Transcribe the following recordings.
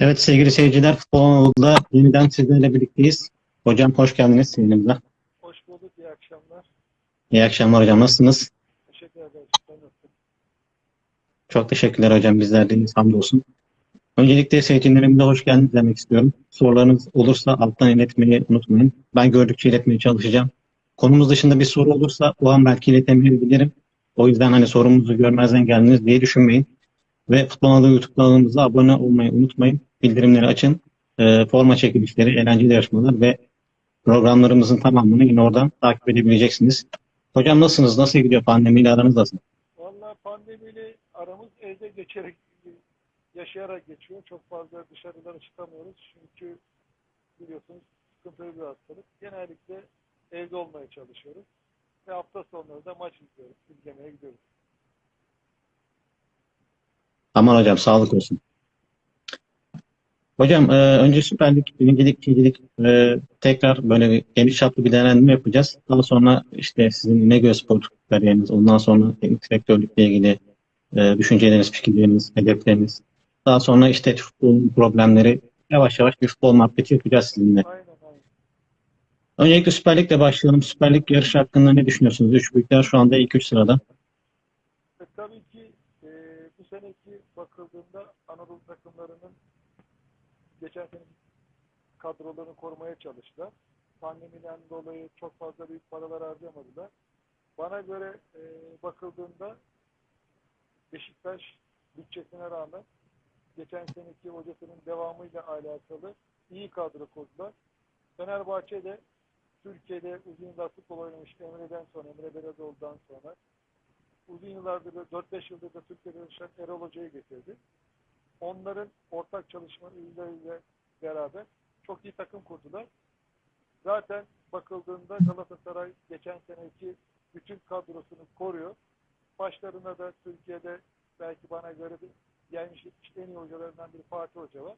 Evet sevgili seyirciler, Futbol Anadolu'da yeniden sizlerle birlikteyiz. Hocam hoş geldiniz yayınımıza. Hoş bulduk, iyi akşamlar. İyi akşamlar hocam, nasılsınız? Teşekkür ederim. Çok teşekkürler hocam, bizler de hamdolsun. Öncelikle seyircilerimize hoş geldiniz demek istiyorum. Sorularınız olursa alttan iletmeyi unutmayın. Ben gördükçe iletmeye çalışacağım. Konumuz dışında bir soru olursa o an belki iletemeyebilirim. O yüzden hani sorumuzu görmezden geldiniz diye düşünmeyin. Ve Futbol Anadolu YouTube kanalımıza abone olmayı unutmayın. Bildirimleri açın. Ee, forma çekilişleri, eğlenceli yarışmalar ve programlarımızın tamamını yine oradan takip edebileceksiniz. Hocam nasılsınız? Nasıl gidiyor pandemiyle aranız nasıl? Vallahi pandemiyle aramız evde geçerek, yaşayarak geçiyor. Çok fazla dışarılara çıkamıyoruz. Çünkü biliyorsunuz sıkıntılı bir hastalık. Genellikle evde olmaya çalışıyoruz. Ve hafta sonları da maç izliyoruz. izlemeye gidiyoruz. Aman hocam sağlık olsun. Hocam e, önce Süper Lig, birincilik, ikincilik e, tekrar böyle bir geniş çaplı bir değerlendirme yapacağız. Daha sonra işte sizin İnegöl Spor kariyeriniz, ondan sonra teknik direktörlükle ilgili e, düşünceleriniz, fikirleriniz, hedefleriniz. Daha sonra işte futbolun problemleri, yavaş yavaş bir futbol muhabbeti yapacağız sizinle. Aynen aynen. Öncelikle Süper Lig'le başlayalım. Süper Lig yarışı hakkında ne düşünüyorsunuz? Üç büyükler şu anda ilk üç sırada. E, tabii ki e, bu seneki bakıldığında Anadolu takımlarının geçen sene kadrolarını korumaya çalıştılar. Pandemiden dolayı çok fazla büyük paralar harcamadılar. Bana göre e, bakıldığında Beşiktaş bütçesine rağmen geçen seneki hocasının devamıyla alakalı iyi kadro kurdular. Fenerbahçe de Türkiye'de uzun yıllar futbol oynamış Emre'den sonra, Emre Belezoğlu'dan sonra uzun yıllardır, 4-5 yıldır da Türkiye'de yaşayan Erol Hoca'yı getirdi. Onların ortak çalışmalarıyla beraber çok iyi takım kurdular. Zaten bakıldığında Galatasaray geçen seneki bütün kadrosunu koruyor. Başlarına da Türkiye'de belki bana göre de gelmiş en iyi hocalarından biri Fatih Hoca var.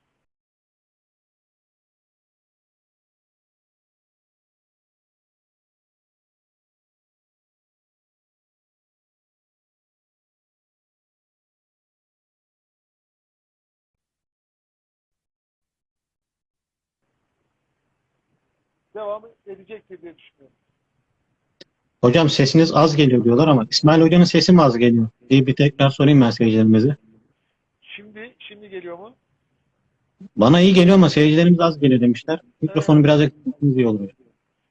Devamı edecektir diye düşünüyorum. Hocam sesiniz az geliyor diyorlar ama İsmail Hoca'nın sesi mi az geliyor diye bir tekrar sorayım ben seyircilerimize. Şimdi şimdi geliyor mu? Bana iyi geliyor ama seyircilerimiz az geliyor demişler. Mikrofonu biraz yakınsanız iyi olur.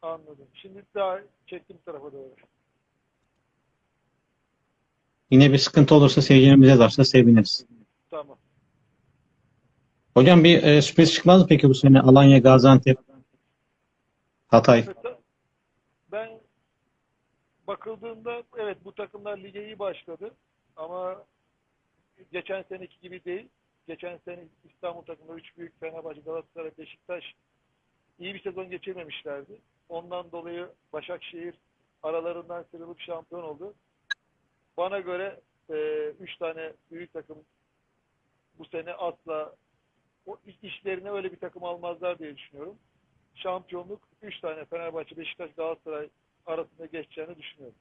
Anladım. Şimdi daha çektim tarafa doğru. Yine bir sıkıntı olursa seyircilerimiz yazarsa seviniriz. Tamam. Hocam bir e, sürpriz çıkmaz mı peki bu sene Alanya, Gaziantep, Hatay? Ben bakıldığında evet bu takımlar lige iyi başladı ama geçen seneki gibi değil. Geçen sene İstanbul takımları üç büyük Fenerbahçe, Galatasaray, Beşiktaş iyi bir sezon geçirmemişlerdi. Ondan dolayı Başakşehir aralarından sıyrılıp şampiyon oldu. Bana göre e, üç tane büyük takım bu sene asla o işlerine öyle bir takım almazlar diye düşünüyorum şampiyonluk 3 tane Fenerbahçe, Beşiktaş, Galatasaray arasında geçeceğini düşünüyorum.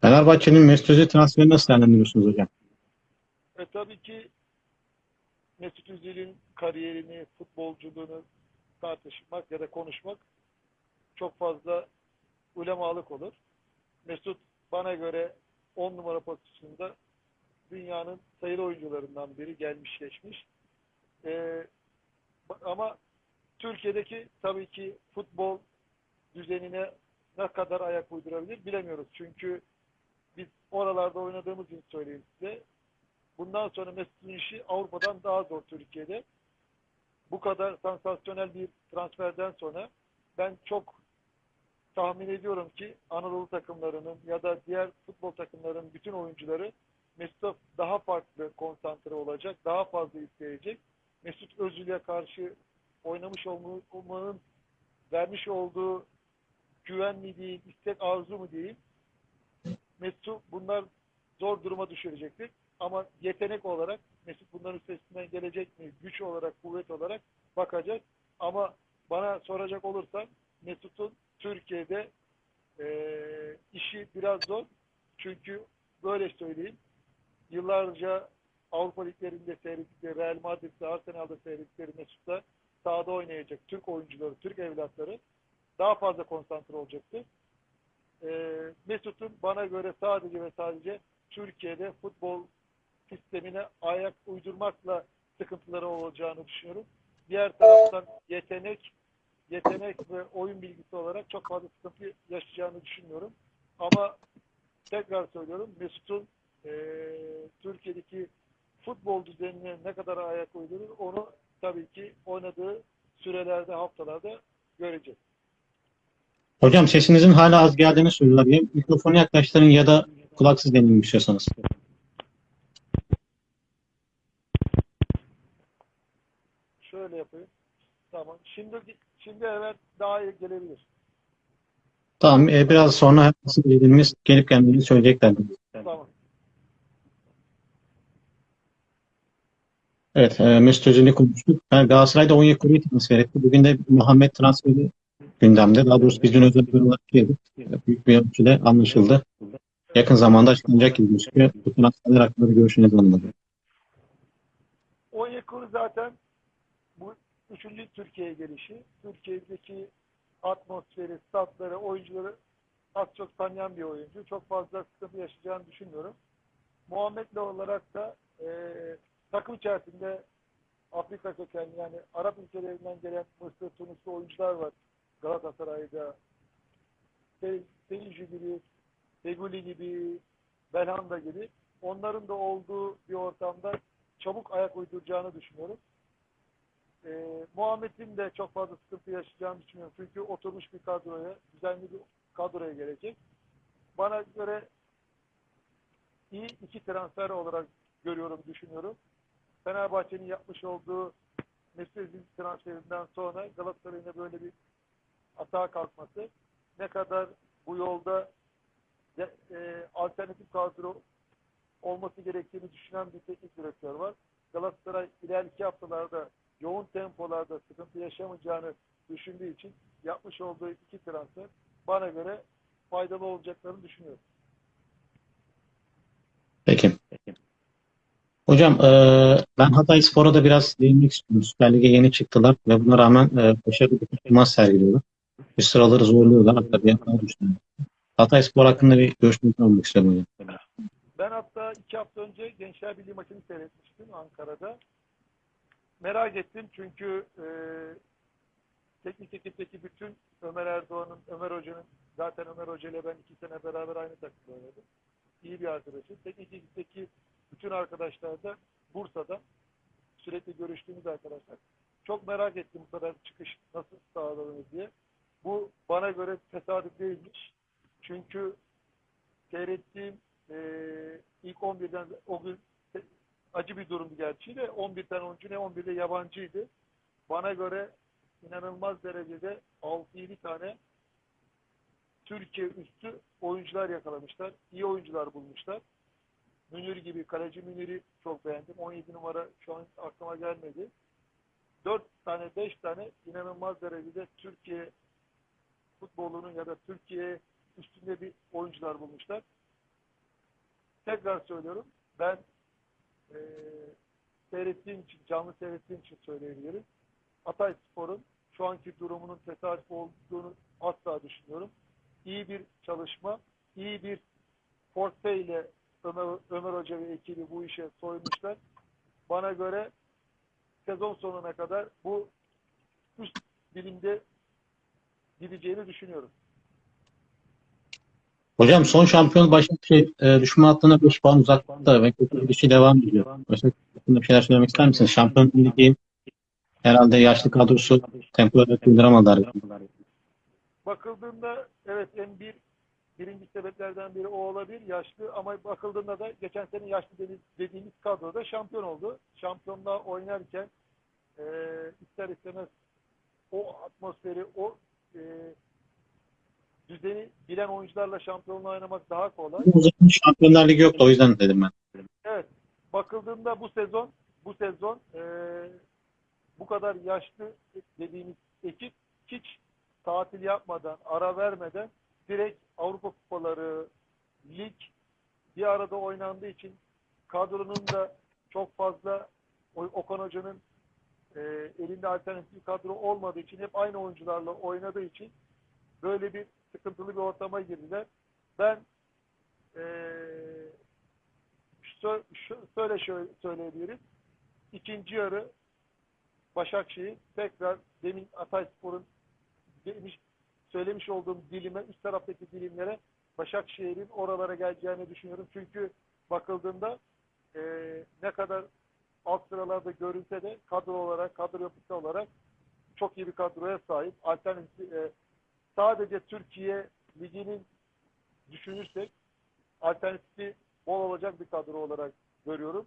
Fenerbahçe'nin Mesut Özil transferini nasıl değerlendiriyorsunuz hocam? E tabii ki Mesut Özil'in kariyerini, futbolculuğunu tartışmak ya da konuşmak çok fazla ulemalık olur. Mesut bana göre 10 numara pozisyonunda dünyanın sayılı oyuncularından biri gelmiş geçmiş. E, ama Türkiye'deki tabii ki futbol düzenine ne kadar ayak uydurabilir bilemiyoruz. Çünkü biz oralarda oynadığımız için söyleyeyim size. Bundan sonra Mesut'un işi Avrupa'dan daha zor Türkiye'de. Bu kadar sansasyonel bir transferden sonra ben çok tahmin ediyorum ki Anadolu takımlarının ya da diğer futbol takımlarının bütün oyuncuları Mesut'a daha farklı konsantre olacak, daha fazla isteyecek. Mesut Özil'e karşı oynamış olmanın vermiş olduğu güven mi değil, istek arzu mu değil. Mesut bunlar zor duruma düşürecektir. Ama yetenek olarak Mesut bunların üstesinden gelecek mi? Güç olarak, kuvvet olarak bakacak. Ama bana soracak olursan Mesut'un Türkiye'de e, işi biraz zor. Çünkü böyle söyleyeyim. Yıllarca Avrupa liglerinde seyrettikleri Real Madrid'de, Arsenal'da seyrettikleri Mesut'ta sahada oynayacak Türk oyuncuları, Türk evlatları daha fazla konsantre olacaktır. Ee, Mesut'un bana göre sadece ve sadece Türkiye'de futbol sistemine ayak uydurmakla sıkıntıları olacağını düşünüyorum. Diğer taraftan yetenek, yetenek ve oyun bilgisi olarak çok fazla sıkıntı yaşayacağını düşünmüyorum. Ama tekrar söylüyorum Mesut'un e, Türkiye'deki futbol düzenine ne kadar ayak uydurur onu tabii ki oynadığı sürelerde, haftalarda göreceğiz. Hocam sesinizin hala az geldiğini söylüyorlar. Ya mikrofonu yaklaştırın ya da kulaksız deneyin istiyorsanız. Şöyle yapayım. Tamam. Şimdi şimdi evet daha iyi gelebilir. Tamam, e, biraz sonra nasıl dediğimiz gelip kendini söyleyecekler. Tamam. Evet, e, Mesut Özil'i konuştuk. Yani Galatasaray'da Onyekuru'yu transfer etti. Bugün de Muhammed transferi gündemde. Daha doğrusu biz dün özel bir olarak yedik. Büyük bir ölçüde anlaşıldı. Yakın zamanda açıklanacak gibi gözüküyor. Bu transferler hakkında bir görüşünüzü alınmadı. Onyekuru zaten bu üçüncü Türkiye'ye gelişi. Türkiye'deki atmosferi, statları, oyuncuları az çok tanıyan bir oyuncu. Çok fazla sıkıntı yaşayacağını düşünmüyorum. Muhammed'le olarak da e, takım içerisinde Afrika kökenli yani Arap ülkelerinden gelen Mısır, Tunuslu oyuncular var Galatasaray'da. Se- Seyirci gibi, Feguli gibi, Belhanda gibi. Onların da olduğu bir ortamda çabuk ayak uyduracağını düşünüyorum. Ee, Muhammed'in de çok fazla sıkıntı yaşayacağını düşünüyorum. Çünkü oturmuş bir kadroya, düzenli bir kadroya gelecek. Bana göre iyi iki transfer olarak görüyorum, düşünüyorum. Fenerbahçe'nin yapmış olduğu Özil transferinden sonra Galatasaray'ın böyle bir atağa kalkması ne kadar bu yolda e, alternatif kadro olması gerektiğini düşünen bir teknik direktör var. Galatasaray ileriki haftalarda yoğun tempolarda sıkıntı yaşamayacağını düşündüğü için yapmış olduğu iki transfer bana göre faydalı olacaklarını düşünüyorum. Peki. Hocam e, ben Hatay Spor'a da biraz değinmek istiyorum. Süper Lig'e yeni çıktılar ve buna rağmen e, başarılı bir performans sergiliyorlar. Bir sıraları zorluyorlar. Hatta bir hata düşünüyorum. Hatay Spor hakkında bir görüşünüzü almak istiyorum hocam. Ben hatta iki hafta önce Gençler Birliği maçını seyretmiştim Ankara'da. Merak ettim çünkü e, teknik ekipteki bütün Ömer Erdoğan'ın, Ömer Hoca'nın, zaten Ömer Hoca ile ben iki sene beraber aynı takımda oynadım. İyi bir arkadaşım. Teknik ekipteki bütün arkadaşlar da Bursa'da sürekli görüştüğümüz arkadaşlar. Çok merak ettim bu kadar çıkış nasıl sağlanır diye. Bu bana göre tesadüf değilmiş. Çünkü seyrettiğim e, ilk 11'den o gün acı bir durumdu gerçi de 11 tane oyuncu ne 11'de yabancıydı. Bana göre inanılmaz derecede 6-7 tane Türkiye üstü oyuncular yakalamışlar. İyi oyuncular bulmuşlar. Münir gibi, kaleci Münir'i çok beğendim. 17 numara şu an aklıma gelmedi. 4 tane, 5 tane inanılmaz derecede Türkiye futbolunun ya da Türkiye üstünde bir oyuncular bulmuşlar. Tekrar söylüyorum. Ben e, seyrettiğim için, canlı seyrettiğim için söyleyebilirim. Hatay Spor'un şu anki durumunun tesadüf olduğunu asla düşünüyorum. İyi bir çalışma, iyi bir portföyle Ömer, Ömer Hoca ve ekibi bu işe soymuşlar. Bana göre sezon sonuna kadar bu üst bilimde gideceğini düşünüyorum. Hocam son şampiyon Başakşehir e, düşman hattına 5 puan uzakta ve kötü bir şey devam ediyor. Başakşehir hakkında bir şeyler söylemek ister misiniz? Şampiyon Ligi herhalde yaşlı kadrosu tempoya durduramadılar. Bakıldığında evet en bir birinci sebeplerden biri o olabilir yaşlı ama bakıldığında da geçen sene yaşlı dedi- dediğimiz kadroda şampiyon oldu. Şampiyonluğa oynarken e, ister istemez o atmosferi, o e, düzeni bilen oyuncularla şampiyonluğa oynamak daha kolay. O zaman Şampiyonlar Ligi yoktu o yüzden dedim ben. Evet. Bakıldığında bu sezon bu sezon e, bu kadar yaşlı dediğimiz ekip hiç tatil yapmadan, ara vermeden direkt Avrupa kupaları, lig bir arada oynandığı için kadronun da çok fazla Okan Hoca'nın e, elinde alternatif kadro olmadığı için hep aynı oyuncularla oynadığı için böyle bir sıkıntılı bir ortama girdiler. Ben e, şö- şö- şöyle şöyle söyleyebilirim. İkinci yarı Başakşehir tekrar demin Atayspor'un demiş, söylemiş olduğum dilime, üst taraftaki dilimlere Başakşehir'in oralara geleceğini düşünüyorum. Çünkü bakıldığında e, ne kadar alt sıralarda görünse de kadro olarak, kadro yapısı olarak çok iyi bir kadroya sahip. Alternatif e, sadece Türkiye Ligi'nin düşünürsek alternatifi bol olacak bir kadro olarak görüyorum.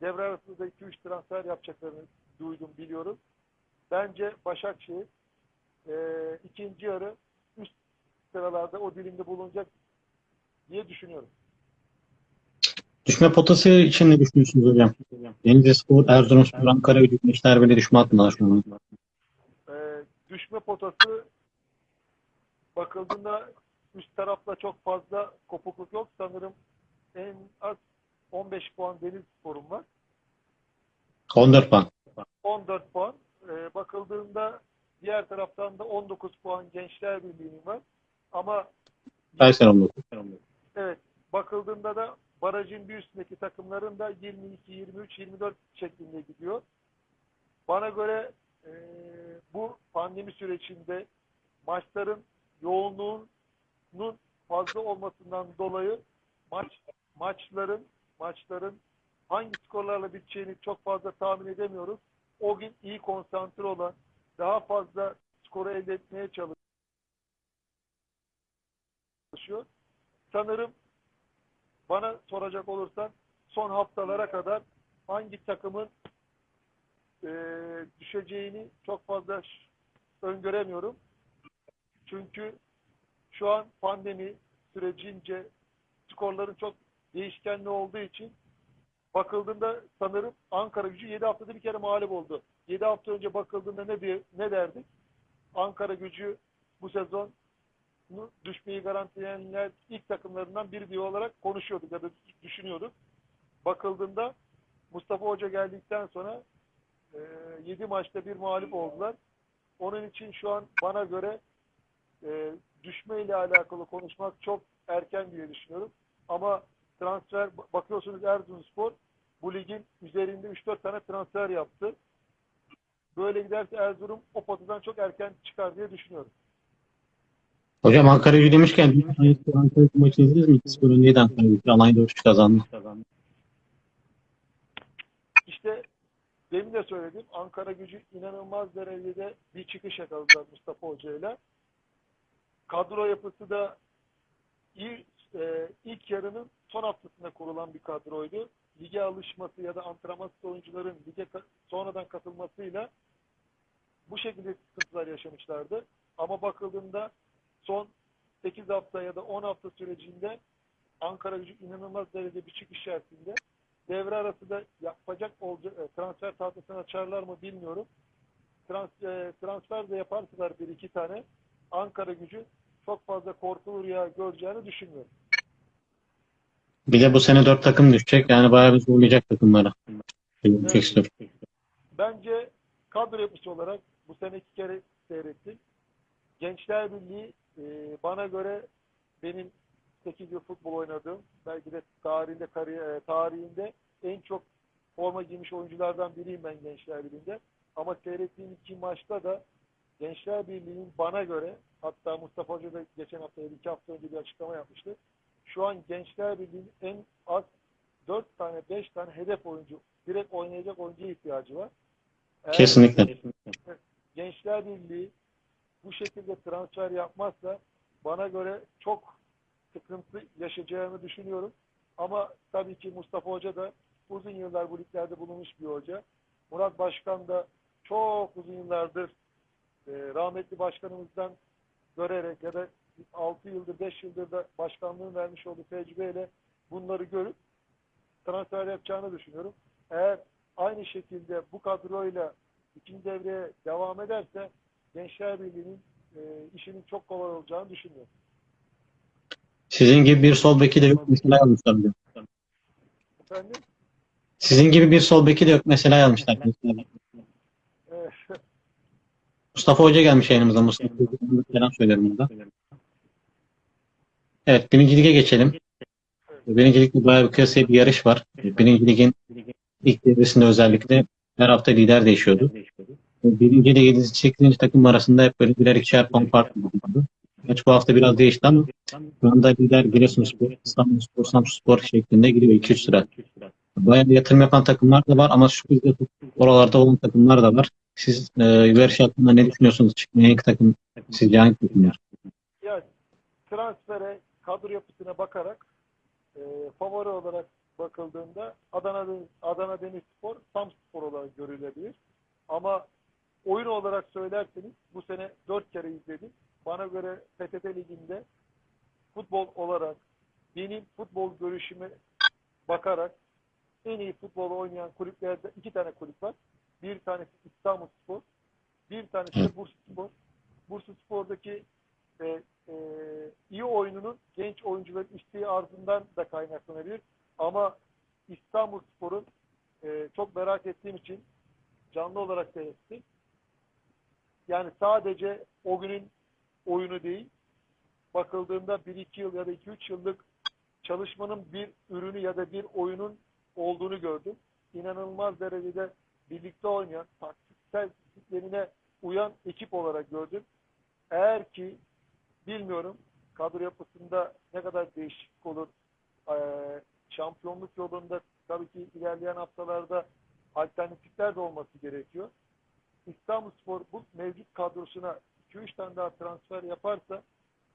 Devre arasında 2-3 transfer yapacaklarını duydum, biliyorum. Bence Başakşehir e, ikinci yarı üst sıralarda o dilimde bulunacak diye düşünüyorum. Düşme potası için ne düşünüyorsunuz hocam? Denizlispor, Erzurumspor, Ankara Gücü, Beşiktaş böyle düşme hattında şu an. e, düşme potası bakıldığında üst tarafta çok fazla kopukluk yok. Sanırım en az 15 puan Deniz Spor'un var. 14 puan. 14 puan. E, bakıldığında diğer taraftan da 19 puan Gençler Birliği'nin var. Ama Kayseri 19. evet bakıldığında da barajın bir üstündeki takımların da 22, 23, 24 şeklinde gidiyor. Bana göre e, bu pandemi sürecinde maçların yoğunluğunun fazla olmasından dolayı maç maçların maçların hangi skorlarla biteceğini çok fazla tahmin edemiyoruz. O gün iyi konsantre olan, daha fazla skoru elde etmeye çalışıyor. Sanırım bana soracak olursan son haftalara kadar hangi takımın e, düşeceğini çok fazla öngöremiyorum. Çünkü şu an pandemi sürecince skorların çok değişkenli olduğu için bakıldığında sanırım Ankara gücü 7 haftada bir kere mağlup oldu. 7 hafta önce bakıldığında ne, diye, ne derdik? Ankara gücü bu sezon düşmeyi garantileyenler ilk takımlarından biri diye olarak konuşuyorduk ya da düşünüyorduk. Bakıldığında Mustafa Hoca geldikten sonra e, 7 maçta bir mağlup oldular. Onun için şu an bana göre e, düşme ile alakalı konuşmak çok erken diye düşünüyorum. Ama transfer bakıyorsunuz Erzurumspor bu ligin üzerinde 3-4 tane transfer yaptı. Böyle giderse Erzurum o potadan çok erken çıkar diye düşünüyorum. Hocam Ankara Gücü demişken Ankara Gücü maçı izlediniz mi? 2-0 öndeydi Ankara Gücü. Alanya'da 3 kazandı. İşte demin de söyledim. Ankara gücü inanılmaz derecede bir çıkış yakaladılar Mustafa Hoca ile. Kadro yapısı da iyi, e, ilk yarının son haftasında kurulan bir kadroydu. Lige alışması ya da antrenmansız oyuncuların lige sonradan katılmasıyla bu şekilde sıkıntılar yaşamışlardı. Ama bakıldığında son 8 hafta ya da 10 hafta sürecinde Ankara gücü inanılmaz derecede bir çıkış içerisinde devre arası da yapacak olacak e, transfer tahtasını açarlar mı bilmiyorum. Trans, e, transfer de yaparsalar bir iki tane Ankara gücü çok fazla korkulu rüya göreceğini düşünmüyorum. Bir de bu sene 4 takım düşecek. Yani bayağı bir zorlayacak takımlara. Evet. Bence kadro yapısı olarak bu sene iki kere seyrettik. Gençler Birliği e, bana göre benim 8 yıl futbol oynadığım belki de tarihinde kariyer, e, tarihinde en çok forma giymiş oyunculardan biriyim ben Gençler Birliği'nde. Ama seyrettiğim iki maçta da Gençler Birliği'nin bana göre hatta Mustafa Hoca da geçen hafta iki hafta önce bir açıklama yapmıştı. Şu an Gençler Birliği'nin en az 4 tane 5 tane hedef oyuncu direkt oynayacak oyuncuya ihtiyacı var. Eğer Kesinlikle. Gençler Birliği bu şekilde transfer yapmazsa bana göre çok sıkıntı yaşayacağını düşünüyorum. Ama tabii ki Mustafa Hoca da uzun yıllar bu liglerde bulunmuş bir hoca. Murat Başkan da çok uzun yıllardır e, rahmetli başkanımızdan görerek ya da 6 yıldır 5 yıldır da başkanlığını vermiş olduğu tecrübeyle bunları görüp transfer yapacağını düşünüyorum. Eğer aynı şekilde bu kadroyla ikinci devreye devam ederse Gençler Birliği'nin e, işinin çok kolay olacağını düşünüyorum. Sizin gibi bir sol beki de yok. Mesela yazmışlar. Efendim? Sizin gibi bir sol beki de yok mesela yazmışlar. Ee, Mustafa Hoca gelmiş yayınımıza. Mustafa Hoca'ya selam söylerim burada. Evet, birinci lige geçelim. Birinci ligde bayağı bir kıyasaya bir yarış var. Birinci ligin ilk devresinde özellikle her hafta lider değişiyordu. Birinci ile 7. 8. takım arasında hep böyle birer ikişer puan fark vardı. Gerçi bu hafta biraz değişti ama şu anda lider Giresunspor, İstanbulspor, Samsunspor şeklinde gidiyor 2-3 sıra. Bayağı yatırım yapan takımlar da var ama sürprizde oralarda olan takımlar da var. Siz e, yarış hakkında ne düşünüyorsunuz? Çıkmayan ilk takım sizce hangi takımlar? yani transfere, kadro yapısına bakarak e, favori olarak bakıldığında Adana Adana Demirspor, Samspor olarak görülebilir. Ama oyun olarak söylerseniz bu sene 4 kere izledim. Bana göre PTT Ligi'nde futbol olarak benim futbol görüşüme bakarak en iyi futbol oynayan kulüplerde iki tane kulüp var. Bir tanesi İstanbulspor, bir tanesi de Bursaspor. Bursaspor'daki e, e, iyi oyununun genç oyuncuların isteği ardından da kaynaklanabilir. Ama İstanbulspor'un e, çok merak ettiğim için canlı olarak seyrettim. Yani sadece o günün oyunu değil, bakıldığında 1-2 yıl ya da 2-3 yıllık çalışmanın bir ürünü ya da bir oyunun olduğunu gördüm. İnanılmaz derecede birlikte oynayan, taktiksel disiplinine uyan ekip olarak gördüm. Eğer ki bilmiyorum kadro yapısında ne kadar değişiklik olur. Şampiyonluk yolunda tabii ki ilerleyen haftalarda alternatifler de olması gerekiyor. İstanbulspor bu mevcut kadrosuna 2-3 tane daha transfer yaparsa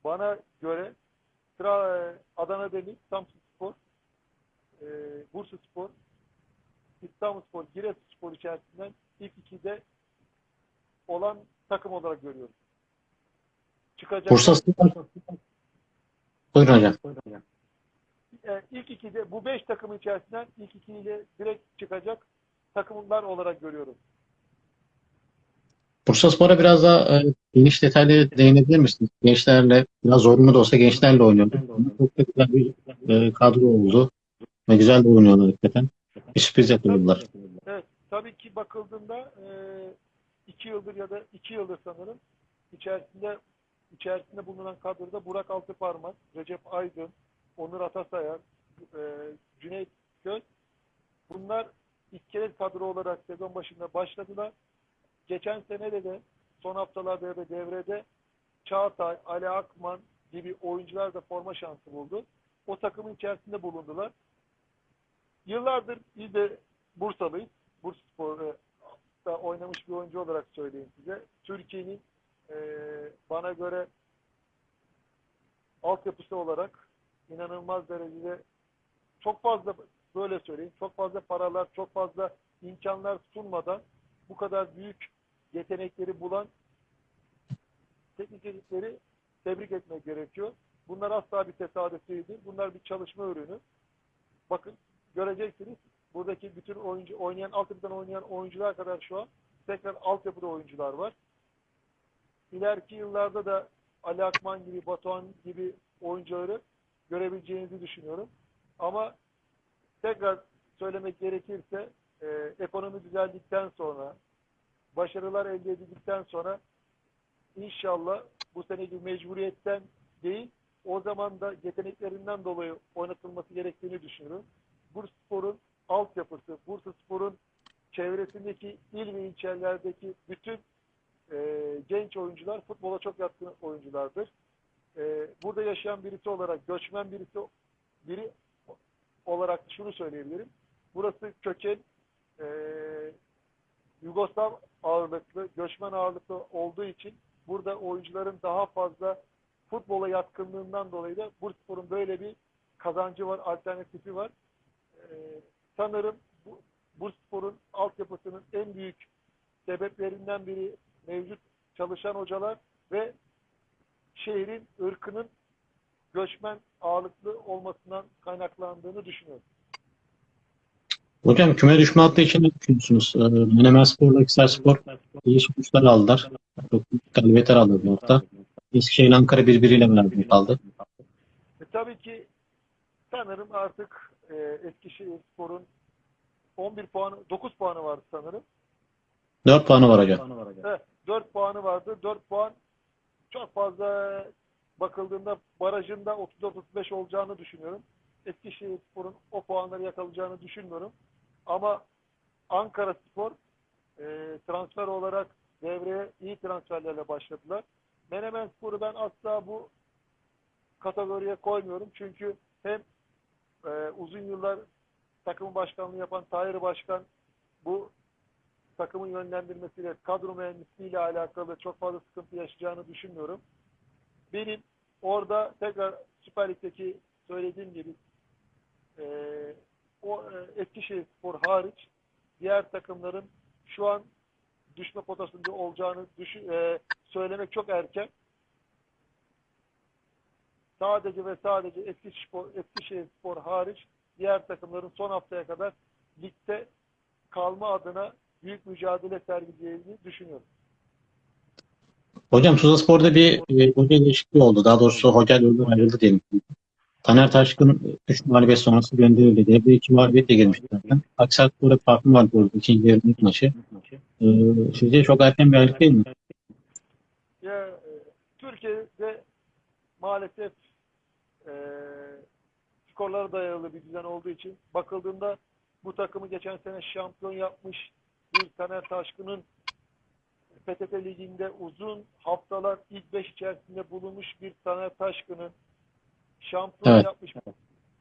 bana göre Tra- Adana Demir, Samsunspor, e, Bursaspor, İstanbulspor, Giresunspor içerisinden ilk ikide olan takım olarak görüyorum. Çıkacak. Bursa Spor. Buyurun hocam. E, ilk ikide bu beş takım içerisinden ilk ikiyle direkt çıkacak takımlar olarak görüyorum. Bursa Spor'a biraz daha e, geniş detaylı değinebilir misiniz? Gençlerle, biraz zorunlu da olsa gençlerle oynuyordu. Çok da güzel bir e, kadro oldu. Ve güzel de oynuyorlar hakikaten. Bir sürpriz yapıyorlar. Evet, tabii ki bakıldığında e, iki yıldır ya da iki yıldır sanırım içerisinde içerisinde bulunan kadroda Burak Altıparmak, Recep Aydın, Onur Atasayar, e, Cüneyt Göz bunlar iskelet kadro olarak sezon başında başladılar. Geçen sene de de son haftalarda da devrede Çağatay, Ali Akman gibi oyuncular da forma şansı buldu. O takımın içerisinde bulundular. Yıllardır biz de Bursalıyız. Bursaspor'da oynamış bir oyuncu olarak söyleyeyim size. Türkiye'nin e, bana göre altyapısı olarak inanılmaz derecede çok fazla böyle söyleyeyim çok fazla paralar çok fazla imkanlar sunmadan bu kadar büyük yetenekleri bulan teknik ekipleri tebrik etmek gerekiyor. Bunlar asla bir tesadüf değildir. Bunlar bir çalışma ürünü. Bakın göreceksiniz buradaki bütün oyuncu oynayan altyapıdan oynayan oyuncular kadar şu an tekrar altyapıda oyuncular var. İleriki yıllarda da Ali Akman gibi, Batuhan gibi oyuncuları görebileceğinizi düşünüyorum. Ama tekrar söylemek gerekirse e, ekonomi düzeldikten sonra başarılar elde edildikten sonra inşallah bu seneki mecburiyetten değil o zaman da yeteneklerinden dolayı oynatılması gerektiğini düşünüyorum. Bursaspor'un altyapısı, Bursaspor'un çevresindeki il ve ilçelerdeki bütün e, genç oyuncular futbola çok yatkın oyunculardır. E, burada yaşayan birisi olarak, göçmen birisi biri olarak şunu söyleyebilirim. Burası köken e, Yugoslav ağırlıklı, göçmen ağırlıklı olduğu için burada oyuncuların daha fazla futbola yatkınlığından dolayı da Bursaspor'un böyle bir kazancı var, alternatifi var. Ee, sanırım bu, Bursaspor'un altyapısının en büyük sebeplerinden biri mevcut çalışan hocalar ve şehrin ırkının göçmen ağırlıklı olmasından kaynaklandığını düşünüyorum. Hocam küme düşme hattı için ne düşünüyorsunuz? E, Menemen Spor'la Akhisar Spor iyi sonuçlar aldılar. Çok galibiyetler aldı bu hafta. Eskişehir Ankara birbiriyle beraber kaldı. E, tabii ki sanırım artık e, Eskişehir Spor'un 11 puanı, 9 puanı vardı sanırım. 4 puanı var hocam. Evet, 4 puanı vardı. 4 puan çok fazla bakıldığında barajında 34-35 olacağını düşünüyorum. Eskişehirspor'un o puanları yakalayacağını düşünmüyorum. Ama Ankara Spor e, transfer olarak devreye iyi transferlerle başladılar. Menemen Spor'u ben asla bu kategoriye koymuyorum. Çünkü hem e, uzun yıllar takımın başkanlığı yapan Tahir Başkan bu takımın yönlendirmesiyle, kadro mühendisliğiyle alakalı çok fazla sıkıntı yaşayacağını düşünmüyorum. Benim orada tekrar Süper Lig'deki söylediğim gibi e, o e, Eskişehir Spor hariç diğer takımların şu an düşme potasında olacağını düşün, e, söylemek çok erken. Sadece ve sadece Eskişehir, Eskişehir Spor hariç diğer takımların son haftaya kadar ligde kalma adına büyük mücadele sergileyeceğini düşünüyorum. Hocam Tuzla Spor'da bir e, hoca değişikliği oldu. Daha doğrusu hoca yoldan ayrıldı diyelim. Taner Taşkın 3 mağlubiyet sonrası gönderildi. Devre 2 mağlubiyetle girmişti zaten. Aksaray farkım var bu. İkinci yarının ilk maçı. E, sizce çok erken bir ayrılık değil mi? Ya, e, Türkiye'de maalesef e, skorlara dayalı bir düzen olduğu için bakıldığında bu takımı geçen sene şampiyon yapmış bir Taner Taşkın'ın PTT Ligi'nde uzun haftalar ilk beş içerisinde bulunmuş bir Taner Taşkın'ın şampiyon Evet. yapmış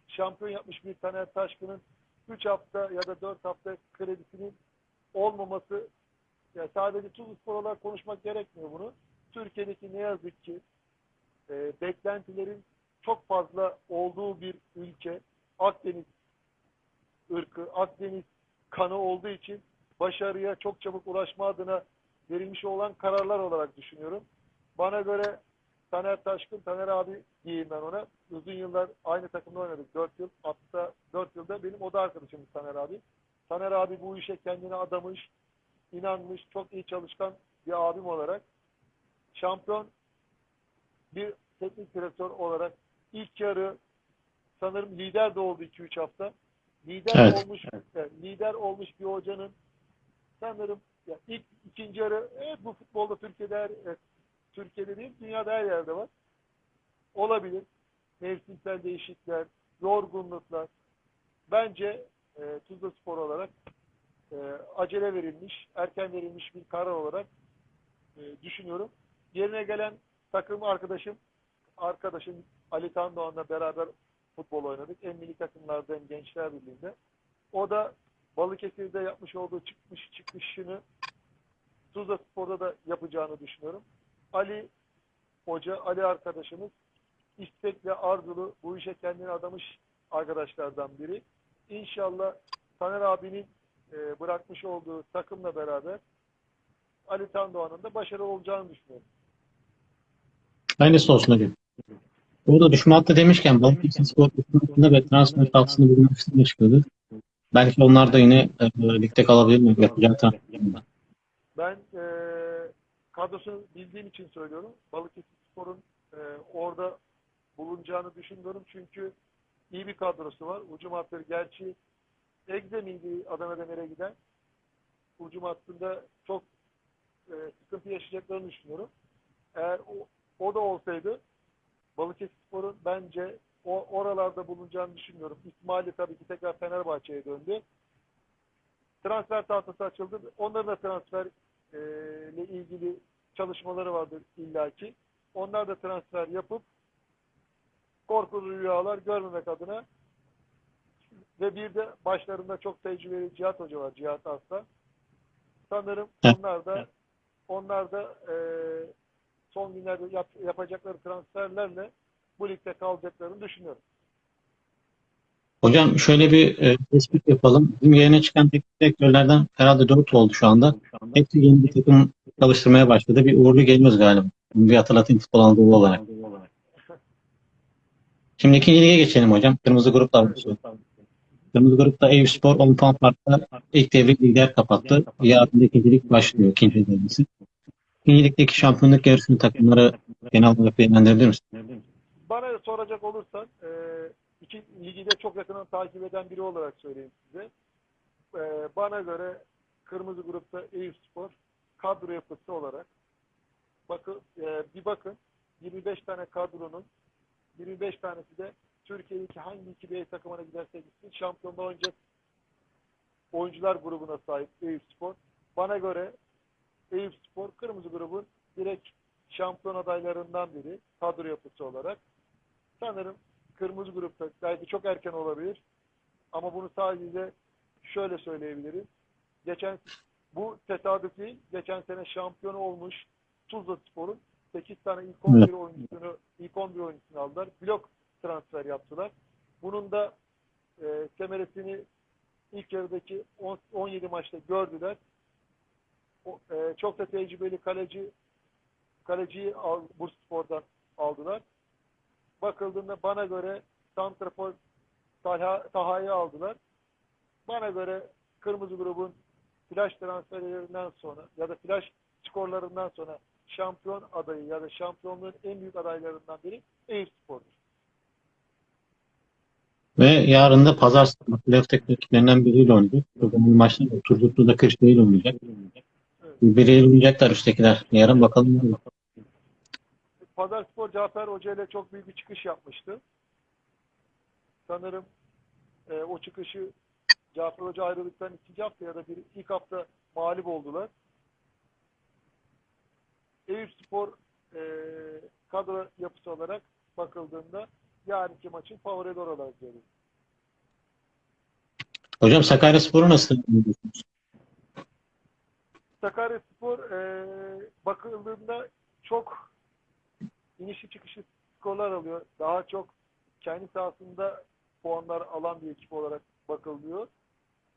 şampiyon yapmış bir Taner Taşkın'ın 3 hafta ya da 4 hafta kredisinin olmaması ya sadece Tuzlu Spor olarak konuşmak gerekmiyor bunu. Türkiye'deki ne yazık ki e, beklentilerin çok fazla olduğu bir ülke Akdeniz ırkı, Akdeniz kanı olduğu için başarıya çok çabuk ulaşma adına verilmiş olan kararlar olarak düşünüyorum. Bana göre Taner Taşkın, Taner abi diyeyim ben ona. Uzun yıllar aynı takımda oynadık. 4 yıl, hatta 4 yılda benim oda arkadaşımız Taner abi. Taner abi bu işe kendini adamış, inanmış, çok iyi çalışkan bir abim olarak şampiyon bir teknik direktör olarak ilk yarı sanırım lider de oldu 2-3 hafta. Lider Evet. olmuş yani lider olmuş bir hocanın sanırım ya ilk ikinci yarı evet bu futbolda Türkiye'de her, evet, Türkiye'de değil dünyada her yerde var. Olabilir. Mevsimsel değişiklikler, yorgunluklar. Bence e, Tuzla Spor olarak e, acele verilmiş, erken verilmiş bir karar olarak e, düşünüyorum. Yerine gelen takım arkadaşım, arkadaşım Ali Tandoğan'la beraber futbol oynadık. Hem milli takımlarda Gençler Birliği'nde. O da Balıkesir'de yapmış olduğu çıkmış çıkışını Tuzla Spor'da da yapacağını düşünüyorum. Ali Hoca, Ali arkadaşımız istekle arzulu bu işe kendini adamış arkadaşlardan biri. İnşallah Taner abinin e, bırakmış olduğu takımla beraber Ali Tandoğan'ın da başarılı olacağını düşünüyorum. Aynısı olsun hocam. Burada düşme hattı demişken Balıkesir Spor hattında ve transfer taksını bulmak istedim çıkıyordu. Belki onlar da yine e, ligde kalabilir mi? Ben e, kadrosunu bildiğim için söylüyorum. Balıkesir Spor'un e, orada bulunacağını düşünmüyorum. Çünkü iyi bir kadrosu var. Ucum hatları gerçi Egze miydi Adana Demir'e giden? Ucum hattında çok e, sıkıntı yaşayacaklarını düşünüyorum. Eğer o, o da olsaydı Balıkesir Spor'un bence o oralarda bulunacağını düşünmüyorum. İsmail'i tabii ki tekrar Fenerbahçe'ye döndü. Transfer tahtası açıldı. Onların da transfer e, ile ilgili çalışmaları vardır illaki. Onlar da transfer yapıp korkulu rüyalar görmemek adına ve bir de başlarında çok tecrübeli Cihat Hoca var. Cihat Aslan. Sanırım onlar da onlar da e, son günlerde yap- yapacakları transferlerle bu ligde kalacaklarını düşünüyorum. Hocam şöyle bir e, tespit yapalım. Bizim yayına çıkan teknik direktörlerden herhalde 4 oldu şu anda. Hepsi yeni bir takım çalıştırmaya başladı. Bir uğurlu geliyoruz galiba. Bir hatırlatayım futbol Anadolu olarak. Şimdi ikinci lige geçelim hocam. Kırmızı gruplar var. Kırmızı grupta Eyüpspor 10 puan farkla ilk devre lider kapattı. Yarın da ikinci lig başlıyor. ikinci devresi. İkinci ligdeki şampiyonluk yarışını takımları genel olarak değerlendirebilir misin? Bana soracak olursan e, iki ligi de çok yakından takip eden biri olarak söyleyeyim size. e, bana göre kırmızı grupta Eyüpspor kadro yapısı olarak bakın e, bir bakın 25 tane kadronun 25 tanesi de Türkiye'deki hangi iki B takımına giderse gitsin şampiyonda oynayacak oyuncular grubuna sahip Eyüpspor. Bana göre Eyüpspor kırmızı grubun direkt şampiyon adaylarından biri kadro yapısı olarak. Sanırım kırmızı grupta belki çok erken olabilir ama bunu sadece şöyle söyleyebilirim. Geçen bu tesadüf değil. Geçen sene şampiyon olmuş Tuzla Spor'un 8 tane ilk 11 oyuncusunu ilk 11 oyuncusunu aldılar. Blok transfer yaptılar. Bunun da e, semeresini ilk yarıdaki 10, 17 maçta gördüler. O, e, çok da tecrübeli kaleci kaleciyi al, Bursaspor'dan aldılar. Bakıldığında bana göre Santrafor Taha, Taha'yı aldılar. Bana göre Kırmızı grubun flash transferlerinden sonra ya da flash skorlarından sonra şampiyon adayı ya da şampiyonluğun en büyük adaylarından biri Eyüpspor'dur. Ve yarın da pazar sabahı playoff tek rakiplerinden biriyle oynayacak. Bugün maçta da Turgutlu da Kırşehir oynayacak. Birbiriyle oynayacaklar üsttekiler. Yarın bakalım. ne olur. Pazarspor Cafer Hoca ile çok büyük bir çıkış yapmıştı. Sanırım e, o çıkışı Cafer Hoca ayrıldıktan ikinci hafta ya da bir ilk hafta mağlup oldular. Eyüpspor e, kadro yapısı olarak bakıldığında yarınki maçın favorileri olarak görüyorum. Hocam Sakaryaspor'u nasıl buluyorsunuz? Sakaryaspor e, bakıldığında çok inişi çıkışı skorlar alıyor. Daha çok kendi sahasında puanlar alan bir ekip olarak bakılıyor.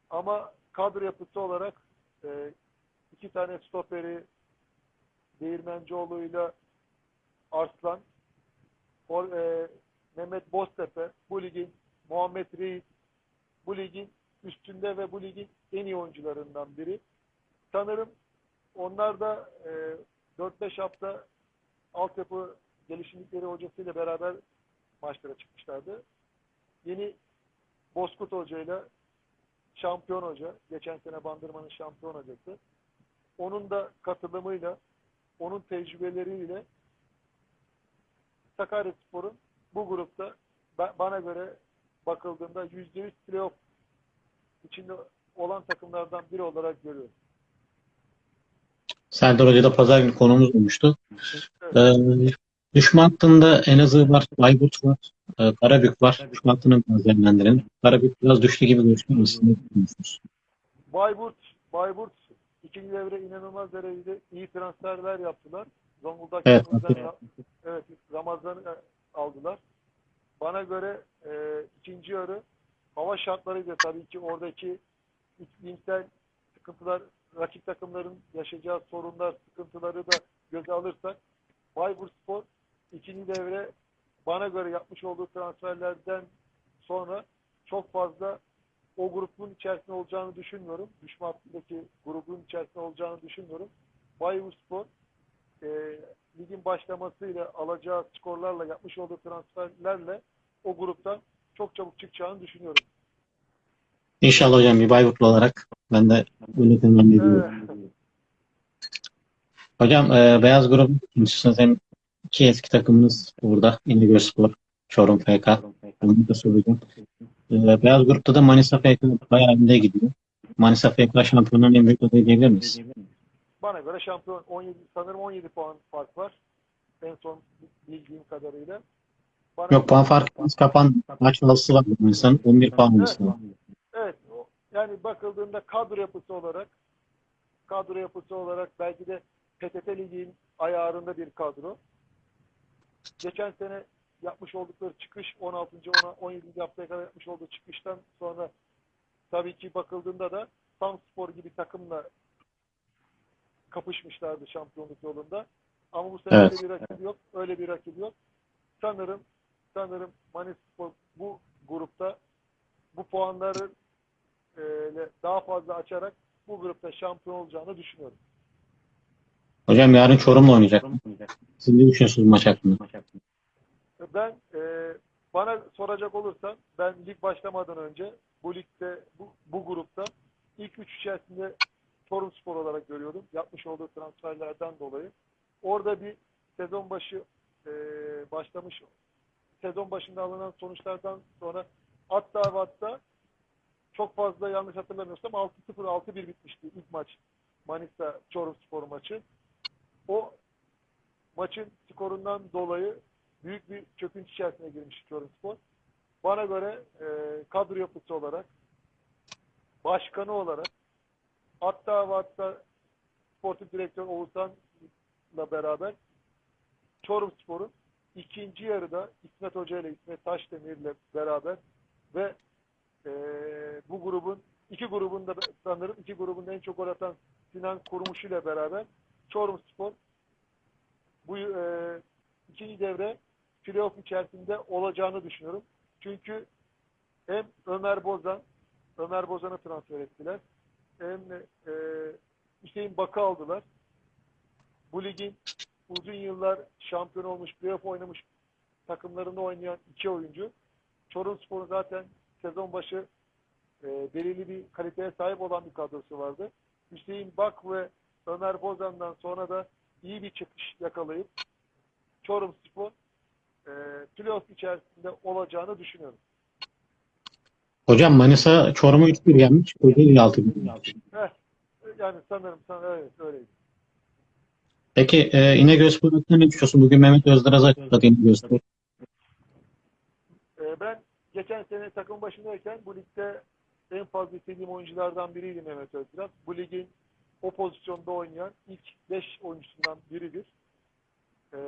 Ama kadro yapısı olarak e, iki tane stoperi Değirmencioğlu ile Arslan Or, e, Mehmet Boztepe bu ligin Muhammed Reis bu ligin üstünde ve bu ligin en iyi oyuncularından biri. Sanırım onlar da e, 4-5 hafta altyapı gelişimlikleri hocasıyla beraber maçlara çıkmışlardı. Yeni Bozkurt Hoca ile şampiyon hoca, geçen sene Bandırma'nın şampiyon hocası. Onun da katılımıyla, onun tecrübeleriyle Sakaryaspor'un bu grupta ba- bana göre bakıldığında %100 playoff içinde olan takımlardan biri olarak görüyorum. Serdar Hoca da pazar günü konumuz olmuştu. Ee, düşman hattında Elazığ var, Bayburt var, e, Karabük var. Düşman hattını biraz değerlendirelim. Karabük biraz düştü gibi gözüküyor mu? Siz ne düşünüyorsunuz? Bayburt, Bayburt ikinci devre inanılmaz derecede iyi transferler yaptılar. Zonguldak Evet, evet, Ramazan'ı aldılar. Bana göre e, ikinci yarı hava şartlarıyla tabii ki oradaki iklimsel sıkıntılar, rakip takımların yaşayacağı sorunlar, sıkıntıları da göze alırsak Bayburt Spor ikinci devre bana göre yapmış olduğu transferlerden sonra çok fazla o grubun içerisinde olacağını düşünmüyorum. Düşman hattındaki grubun içerisinde olacağını düşünmüyorum. Bayburtspor e, ligin başlamasıyla alacağı skorlarla yapmış olduğu transferlerle o gruptan çok çabuk çıkacağını düşünüyorum. İnşallah hocam bir Bayburtlu olarak ben de öyle temenni ediyorum. Hocam e, Beyaz Grup istiyorsanız hem iki eski takımınız burada. İnegölspor, Çorum FK. Onu da söyleyeceğim. E, Beyaz Grup'ta da Manisa FK bayağı önde gidiyor. Manisa FK şampiyonluğun en büyük adayı diyebilir miyiz? Bana göre şampiyon 17 sanırım 17 puan fark var. En son bildiğim kadarıyla. Bana Yok puan farkı biraz kapan. Maç fazlası var Manisa'nın. 11 puan olması. Evet. o- Yani bakıldığında kadro yapısı olarak kadro yapısı olarak belki de PTT Ligi'nin ayarında bir kadro. Geçen sene yapmış oldukları çıkış 16. ona 17. haftaya kadar yapmış olduğu çıkıştan sonra tabii ki bakıldığında da Samspor gibi takımla kapışmışlardı şampiyonluk yolunda. Ama bu sene Evet. bir rakip yok. Öyle bir rakip yok. Sanırım sanırım Manispor bu grupta bu puanları e, daha fazla açarak bu grupta şampiyon olacağını düşünüyorum. Hocam yarın Çorum'la oynayacak. Siz ne düşünüyorsunuz maç hakkında? Ben e, bana soracak olursan ben lig başlamadan önce bu ligde bu, bu grupta ilk üç içerisinde Çorum Spor olarak görüyordum. Yapmış olduğu transferlerden dolayı. Orada bir sezon başı e, başlamış sezon başında alınan sonuçlardan sonra hatta hatta çok fazla yanlış hatırlamıyorsam 6-0 6-1 bitmişti ilk maç. Manisa Çorum Spor maçı. O maçın skorundan dolayı büyük bir çöküntü içerisine girmiş Çorum Spor. Bana göre e, kadro yapısı olarak başkanı olarak hatta ve hatta sportif direktör Oğuzhan'la beraber Çorum Spor'un ikinci yarıda İsmet Hoca ile İsmet Taşdemir ile beraber ve e, bu grubun iki grubun da sanırım iki grubun en çok gol atan Sinan Kurmuş ile beraber Çorum Spor bu e, ikinci devre playoff içerisinde olacağını düşünüyorum. Çünkü hem Ömer Bozan Ömer Bozan'ı transfer ettiler. Hem e, Hüseyin Bakı aldılar. Bu ligin uzun yıllar şampiyon olmuş, playoff oynamış takımlarında oynayan iki oyuncu. Çorum Spor'un zaten sezon başı e, belirli bir kaliteye sahip olan bir kadrosu vardı. Hüseyin Bak ve Ömer Bozan'dan sonra da iyi bir çıkış yakalayıp Çorum Spor e, playoff içerisinde olacağını düşünüyorum. Hocam Manisa Çorum'u 3-1 yenmiş. Kocaeli 6-1. Heh, yani sanırım, sanırım evet öyleydi. Peki e, İnegöl hakkında ne düşünüyorsun? Bugün Mehmet Özderaz açıkladı İnegöl Spor. E, ben geçen sene takım başındayken bu ligde en fazla istediğim oyunculardan biriydi Mehmet Özdiraz. Bu ligin o pozisyonda oynayan ilk 5 oyuncusundan biridir. E,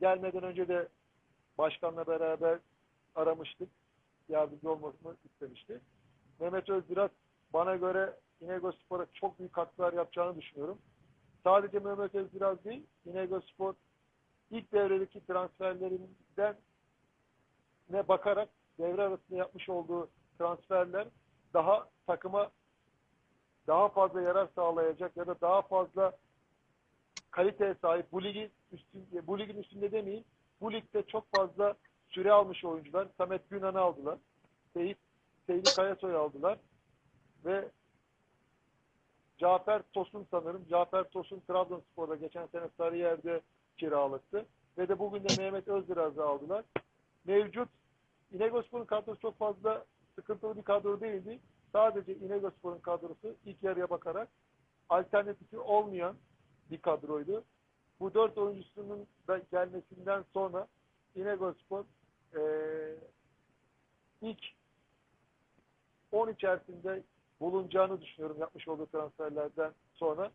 gelmeden önce de başkanla beraber aramıştık. Yardımcı olmasını istemişti. Mehmet Özdiraz bana göre İnegöl Spor'a çok büyük katkılar yapacağını düşünüyorum. Sadece Mehmet Özdiraz değil, İnegöl Spor ilk devredeki transferlerinden ne bakarak devre arasında yapmış olduğu transferler daha takıma daha fazla yarar sağlayacak ya da daha fazla kaliteye sahip bu ligin üstünde, bu ligin üstünde demeyeyim bu ligde çok fazla süre almış oyuncular. Samet Günan'ı aldılar. Seyit, Seyit Kayasoy'u aldılar. Ve Cafer Tosun sanırım. Cafer Tosun Trabzonspor'da geçen sene Sarıyer'de kiralıktı. Ve de bugün de Mehmet Özdiraz'ı aldılar. Mevcut İnegölspor'un kadrosu çok fazla sıkıntılı bir kadro değildi. Sadece İnegölspor'un kadrosu ilk yarıya bakarak alternatifi olmayan bir kadroydu. Bu dört oyuncusunun da gelmesinden sonra İnegölspor e, ilk 10 içerisinde bulunacağını düşünüyorum yapmış olduğu transferlerden sonra.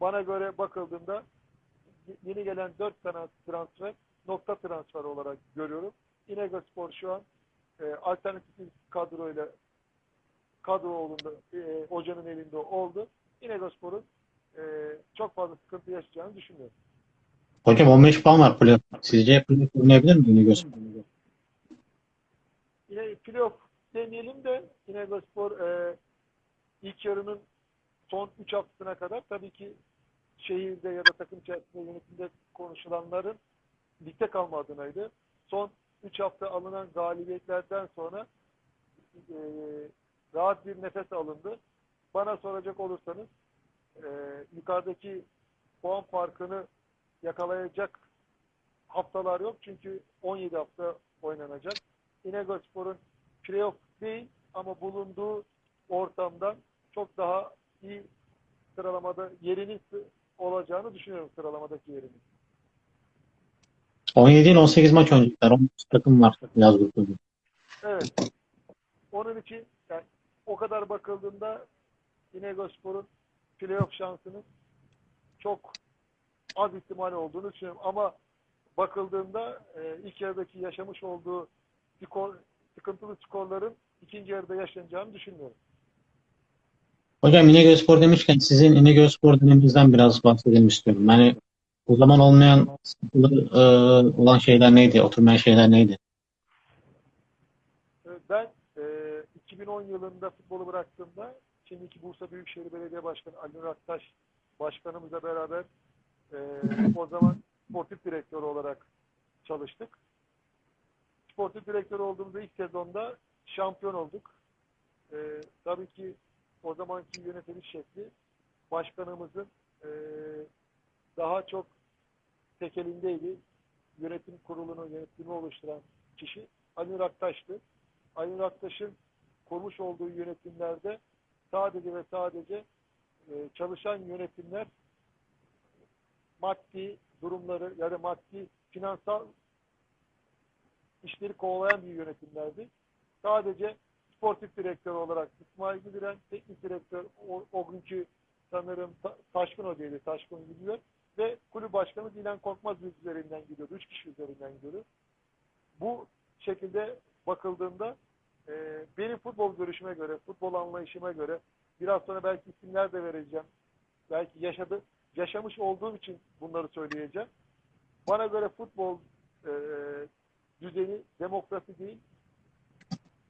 Bana göre bakıldığında yeni gelen 4 tane transfer nokta transfer olarak görüyorum. İnegölspor şu an e, alternatif kadroyla kadro olduğunda e, hocanın elinde oldu. İnegölspor'un e, çok fazla sıkıntı yaşayacağını düşünmüyorum. Hocam 15 puan var playoff. Sizce playoff oynayabilir mi İnegöl Spor? Yine playoff demeyelim de İnegölspor e, ilk yarının son 3 haftasına kadar tabii ki şehirde ya da takım içerisinde yönetimde konuşulanların ligde kalma adınaydı. Son 3 hafta alınan galibiyetlerden sonra e, rahat bir nefes alındı. Bana soracak olursanız e, yukarıdaki puan farkını yakalayacak haftalar yok. Çünkü 17 hafta oynanacak. İnegölspor'un playoff değil ama bulunduğu ortamdan çok daha iyi sıralamada yerinin olacağını düşünüyorum sıralamadaki yerinin. 17 ile 18 maç oynayacaklar. 13 takım var yaz grubunda. Evet. Onun için o kadar bakıldığında İnegölspor'un playoff şansının çok az ihtimal olduğunu düşünüyorum. Ama bakıldığında e, ilk yarıdaki yaşamış olduğu skor, sıkıntılı skorların ikinci yarıda yaşanacağını düşünmüyorum. Hocam İnegöl Spor demişken sizin İnegöl Spor döneminizden biraz bahsedelim istiyorum. Yani o zaman olmayan e, olan şeyler neydi? Oturmayan şeyler neydi? E, Ben e, 2010 yılında futbolu bıraktığımda şimdiki Bursa Büyükşehir Belediye Başkanı Ali Nur başkanımızla beraber e, o zaman sportif direktör olarak çalıştık. Sportif direktör olduğumuzda ilk sezonda şampiyon olduk. E, tabii ki o zamanki yönetimin şekli başkanımızın e, daha çok tekelindeydi. Yönetim kurulunu, yönetimi oluşturan kişi Ali Nur. Ali Nur kurmuş olduğu yönetimlerde sadece ve sadece e, çalışan yönetimler maddi durumları yani maddi finansal işleri kovalayan bir yönetimlerdi. Sadece sportif direktör olarak İsmail Güldüren, teknik direktör o, o günkü sanırım Ta- Taşkın Hoca'ydı, Taşkın gidiyor ve kulüp başkanı Dilan Korkmaz üzerinden gidiyordu. Üç kişi üzerinden gidiyordu. Bu şekilde bakıldığında e, benim futbol görüşüme göre, futbol anlayışıma göre biraz sonra belki isimler de vereceğim. Belki yaşadı, yaşamış olduğum için bunları söyleyeceğim. Bana göre futbol e, düzeni demokrasi değil,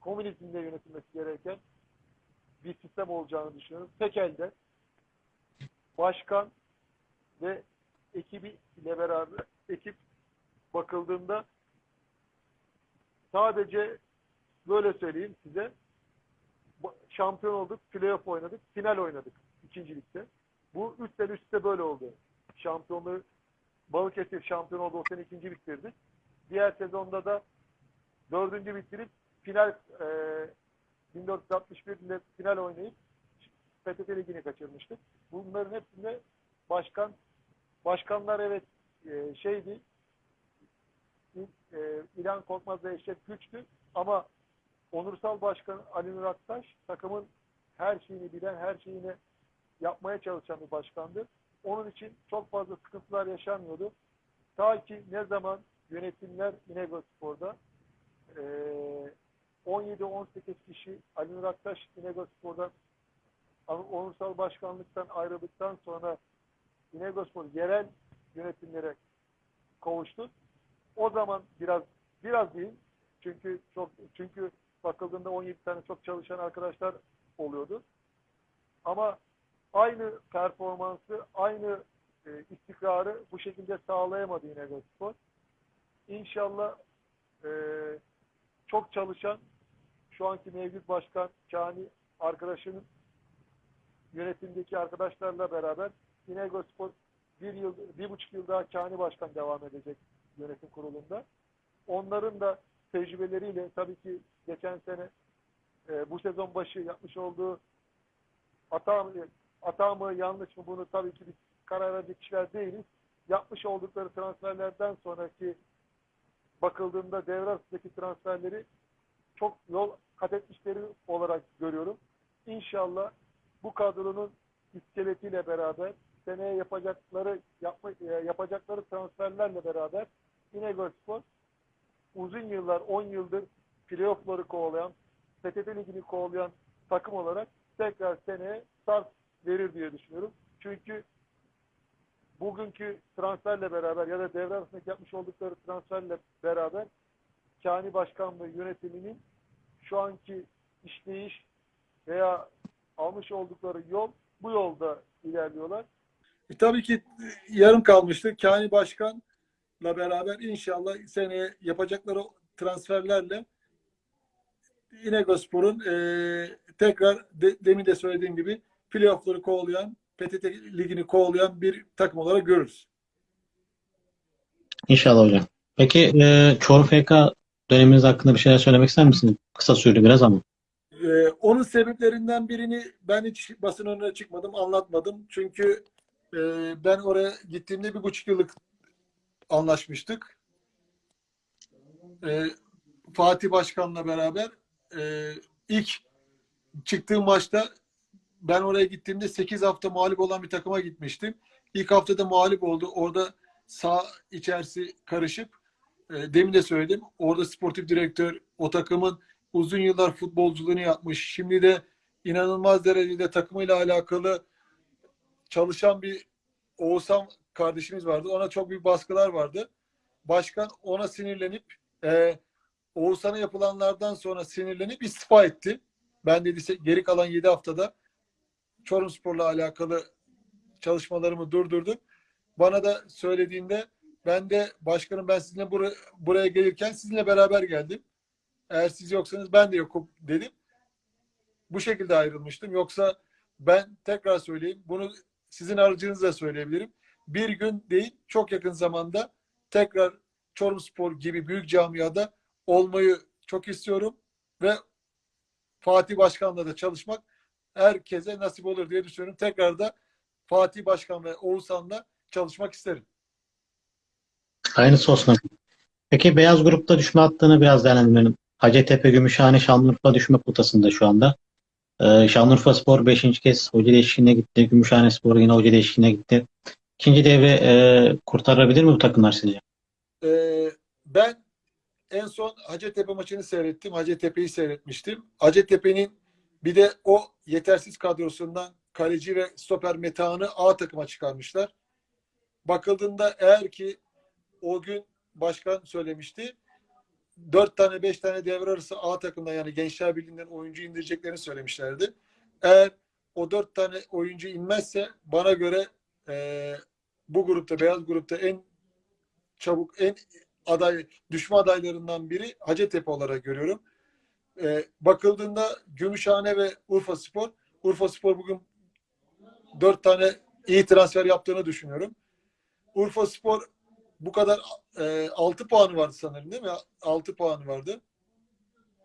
komünizmle yönetilmesi gereken bir sistem olacağını düşünüyorum. Tek elde başkan ve ekibi ile beraber ekip bakıldığında sadece böyle söyleyeyim size şampiyon olduk, playoff oynadık, final oynadık ikincilikte. Bu üç sene üst üste böyle oldu. Şampiyonluğu Balıkesir şampiyon oldu, o sene ikinci bitirdik. Diğer sezonda da dördüncü bitirip final e, 1461 ile final oynayıp PTT Ligi'ni kaçırmıştık. Bunların hepsinde başkan başkanlar evet e, şeydi e, İlhan Korkmaz ve Güç'tü ama onursal başkan Ali Nur Aktaş takımın her şeyini bilen, her şeyini yapmaya çalışan bir başkandı. Onun için çok fazla sıkıntılar yaşanmıyordu. Ta ki ne zaman yönetimler İnegöl Spor'da e, 17-18 kişi Ali Nur Aktaş İnegöl Spor'dan onursal başkanlıktan ayrıldıktan sonra İnegöl Spor yerel yönetimlere kavuştu. O zaman biraz biraz değil çünkü çok çünkü bakıldığında 17 tane çok çalışan arkadaşlar oluyordu. Ama aynı performansı, aynı e, istikrarı bu şekilde sağlayamadı yine Spor. İnşallah e, çok çalışan şu anki mevcut başkan Kani arkadaşının yönetimdeki arkadaşlarla beraber İnegöl Spor bir yıl, bir buçuk yıl daha Kani Başkan devam edecek yönetim kurulunda. Onların da tecrübeleriyle tabii ki geçen sene e, bu sezon başı yapmış olduğu hata mı, hata mı yanlış mı bunu tabii ki biz karar verecek kişiler değiliz. Yapmış oldukları transferlerden sonraki bakıldığında devre arasındaki transferleri çok yol kat etmişleri olarak görüyorum. İnşallah bu kadronun iskeletiyle beraber seneye yapacakları yapma, e, yapacakları transferlerle beraber İnegöl Spor uzun yıllar, 10 yıldır playoff'ları kovalayan, PTT Ligi'ni kovalayan takım olarak tekrar seneye start verir diye düşünüyorum. Çünkü bugünkü transferle beraber ya da devre arasındaki yapmış oldukları transferle beraber Kani Başkanlığı yönetiminin şu anki işleyiş veya almış oldukları yol bu yolda ilerliyorlar. E, tabii ki yarım kalmıştı. Kani Başkan'la beraber inşallah seneye yapacakları transferlerle İnegölspor'un e, tekrar de, demin de söylediğim gibi playoff'ları kovalayan, PTT Ligi'ni kovalayan bir takım olarak görürüz. İnşallah hocam. Peki e, Çorum FK döneminiz hakkında bir şeyler söylemek ister misiniz? Kısa sürdü biraz ama. Ee, onun sebeplerinden birini ben hiç basın önüne çıkmadım, anlatmadım. Çünkü e, ben oraya gittiğimde bir buçuk yıllık anlaşmıştık. E, Fatih Başkan'la beraber e, ilk çıktığım maçta ben oraya gittiğimde 8 hafta mağlup olan bir takıma gitmiştim. İlk haftada mağlup oldu. Orada sağ içerisi karışıp e, demin de söyledim. Orada sportif direktör o takımın uzun yıllar futbolculuğunu yapmış. Şimdi de inanılmaz derecede takımıyla alakalı çalışan bir Oğuzhan kardeşimiz vardı. Ona çok büyük baskılar vardı. Başkan ona sinirlenip e, Oğuzhan'a yapılanlardan sonra sinirlenip istifa etti. Ben dedi geri kalan 7 haftada Çorumspor'la alakalı çalışmalarımı durdurdum. Bana da söylediğinde ben de başkanım ben sizinle buraya, buraya gelirken sizinle beraber geldim. Eğer siz yoksanız ben de yokum dedim. bu şekilde ayrılmıştım. Yoksa ben tekrar söyleyeyim. Bunu sizin aracınızla söyleyebilirim. Bir gün değil çok yakın zamanda tekrar Çorumspor gibi büyük camiada olmayı çok istiyorum ve Fatih Başkan'la da çalışmak herkese nasip olur diye düşünüyorum. Tekrar da Fatih Başkan ve Oğuzhan'la çalışmak isterim. Hayırlısı olsun. Peki beyaz grupta düşme hattını biraz değerlendirelim. Hacettepe, Gümüşhane, Şanlıurfa düşme potasında şu anda. Ee, Şanlıurfa Spor 5. kez hoca değişikliğine gitti. Gümüşhane Spor yine hoca değişikliğine gitti. İkinci devre e, kurtarabilir mi bu takımlar sizce? Ee, ben en son Hacettepe maçını seyrettim. Hacettepe'yi seyretmiştim. Hacettepe'nin bir de o yetersiz kadrosundan kaleci ve stoper Metehan'ı A takıma çıkarmışlar. Bakıldığında eğer ki o gün başkan söylemişti. Dört tane beş tane devre arası A takımdan yani Gençler Birliği'nden oyuncu indireceklerini söylemişlerdi. Eğer o dört tane oyuncu inmezse bana göre eee, bu grupta beyaz grupta en çabuk en aday düşme adaylarından biri Hacettepe olarak görüyorum. Ee, bakıldığında Gümüşhane ve Urfa Spor. Urfa Spor bugün dört tane iyi transfer yaptığını düşünüyorum. Urfa Spor bu kadar e, 6 puanı vardı sanırım değil mi? 6 puanı vardı.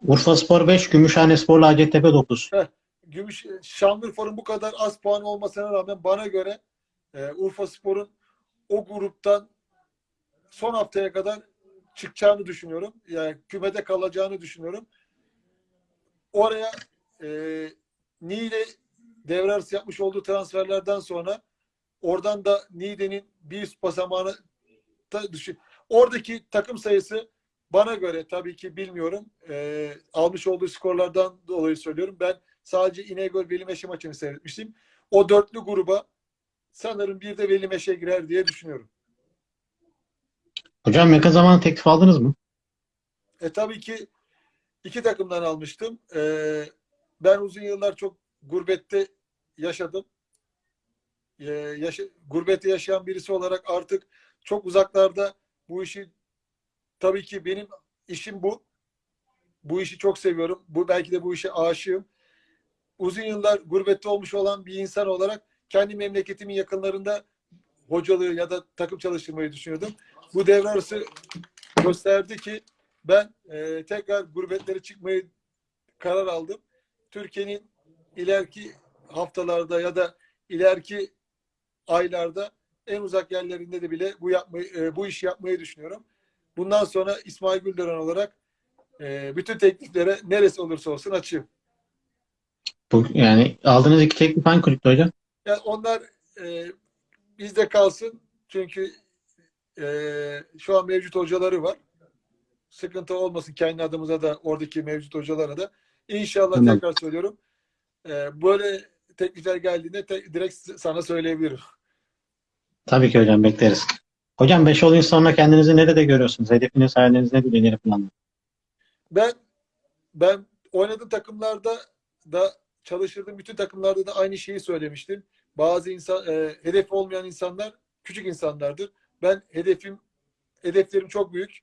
Urfa Spor 5, Gümüşhane Spor'la Hacettepe 9. Gümüş Şanlıurfa'nın bu kadar az puan olmasına rağmen bana göre e, Urfa Spor'un o gruptan son haftaya kadar çıkacağını düşünüyorum. Yani kümede kalacağını düşünüyorum. Oraya e, Niğde devre arası yapmış olduğu transferlerden sonra oradan da Niğde'nin bir üst basamağını da düşün. Oradaki takım sayısı bana göre tabii ki bilmiyorum. E, almış olduğu skorlardan dolayı söylüyorum. Ben sadece İnegöl Veli Meşe maçını seyretmiştim. O dörtlü gruba sanırım bir de Veli Meşe girer diye düşünüyorum. Hocam yakın zamanda teklif aldınız mı? E tabii ki iki takımdan almıştım. E, ben uzun yıllar çok gurbette yaşadım. E, yaşa, gurbette yaşayan birisi olarak artık çok uzaklarda bu işi tabii ki benim işim bu. Bu işi çok seviyorum. Bu belki de bu işe aşığım. Uzun yıllar gurbette olmuş olan bir insan olarak kendi memleketimin yakınlarında hocalığı ya da takım çalıştırmayı düşünüyordum. Bu devre arası gösterdi ki ben e, tekrar gurbetlere çıkmayı karar aldım. Türkiye'nin ileriki haftalarda ya da ileriki aylarda en uzak yerlerinde de bile bu yapmayı e, bu işi yapmayı düşünüyorum. Bundan sonra İsmail Güldören olarak e, bütün tekliflere neresi olursa olsun açığım. Bu, yani aldığınız iki teklif hangi kulüpte hocam? Yani onlar e, bizde kalsın çünkü e, şu an mevcut hocaları var. Sıkıntı olmasın kendi adımıza da oradaki mevcut hocalara da. İnşallah Tamam. tekrar söylüyorum. E, böyle teklifler geldiğinde te- direkt sana söyleyebilirim. Tabii ki hocam bekleriz. Hocam 5 yıl sonra kendinizi nerede görüyorsunuz? Hedefiniz, hayaliniz nedir? İleri planlar. Ben ben oynadığım takımlarda da çalıştırdığım bütün takımlarda da aynı şeyi söylemiştim. Bazı insan e, hedefi olmayan insanlar küçük insanlardır. Ben hedefim hedeflerim çok büyük.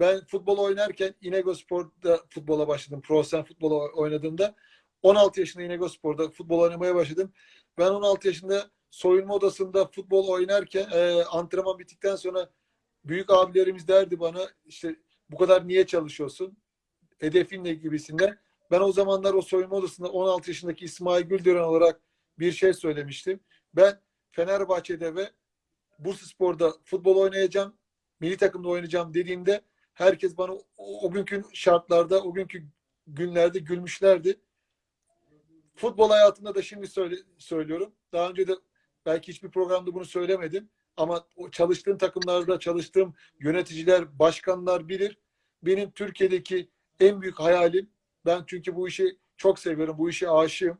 Ben futbol oynarken İnegöl Spor'da futbola başladım. Profesyonel futbol oynadığımda 16 yaşında İnegöl Spor'da futbol oynamaya başladım. Ben 16 yaşında soyunma odasında futbol oynarken e, antrenman bittikten sonra büyük abilerimiz derdi bana işte bu kadar niye çalışıyorsun? Hedefin ne gibisinden. Ben o zamanlar o soyunma odasında 16 yaşındaki İsmail Güldören olarak bir şey söylemiştim. Ben Fenerbahçe'de ve Bursaspor'da futbol oynayacağım, milli takımda oynayacağım dediğimde herkes bana o, o günkü şartlarda, o günkü günlerde gülmüşlerdi. Futbol hayatında da şimdi söyle, söylüyorum. Daha önce de belki hiçbir programda bunu söylemedim. Ama o çalıştığım takımlarda çalıştığım yöneticiler, başkanlar bilir. Benim Türkiye'deki en büyük hayalim, ben çünkü bu işi çok seviyorum, bu işe aşığım.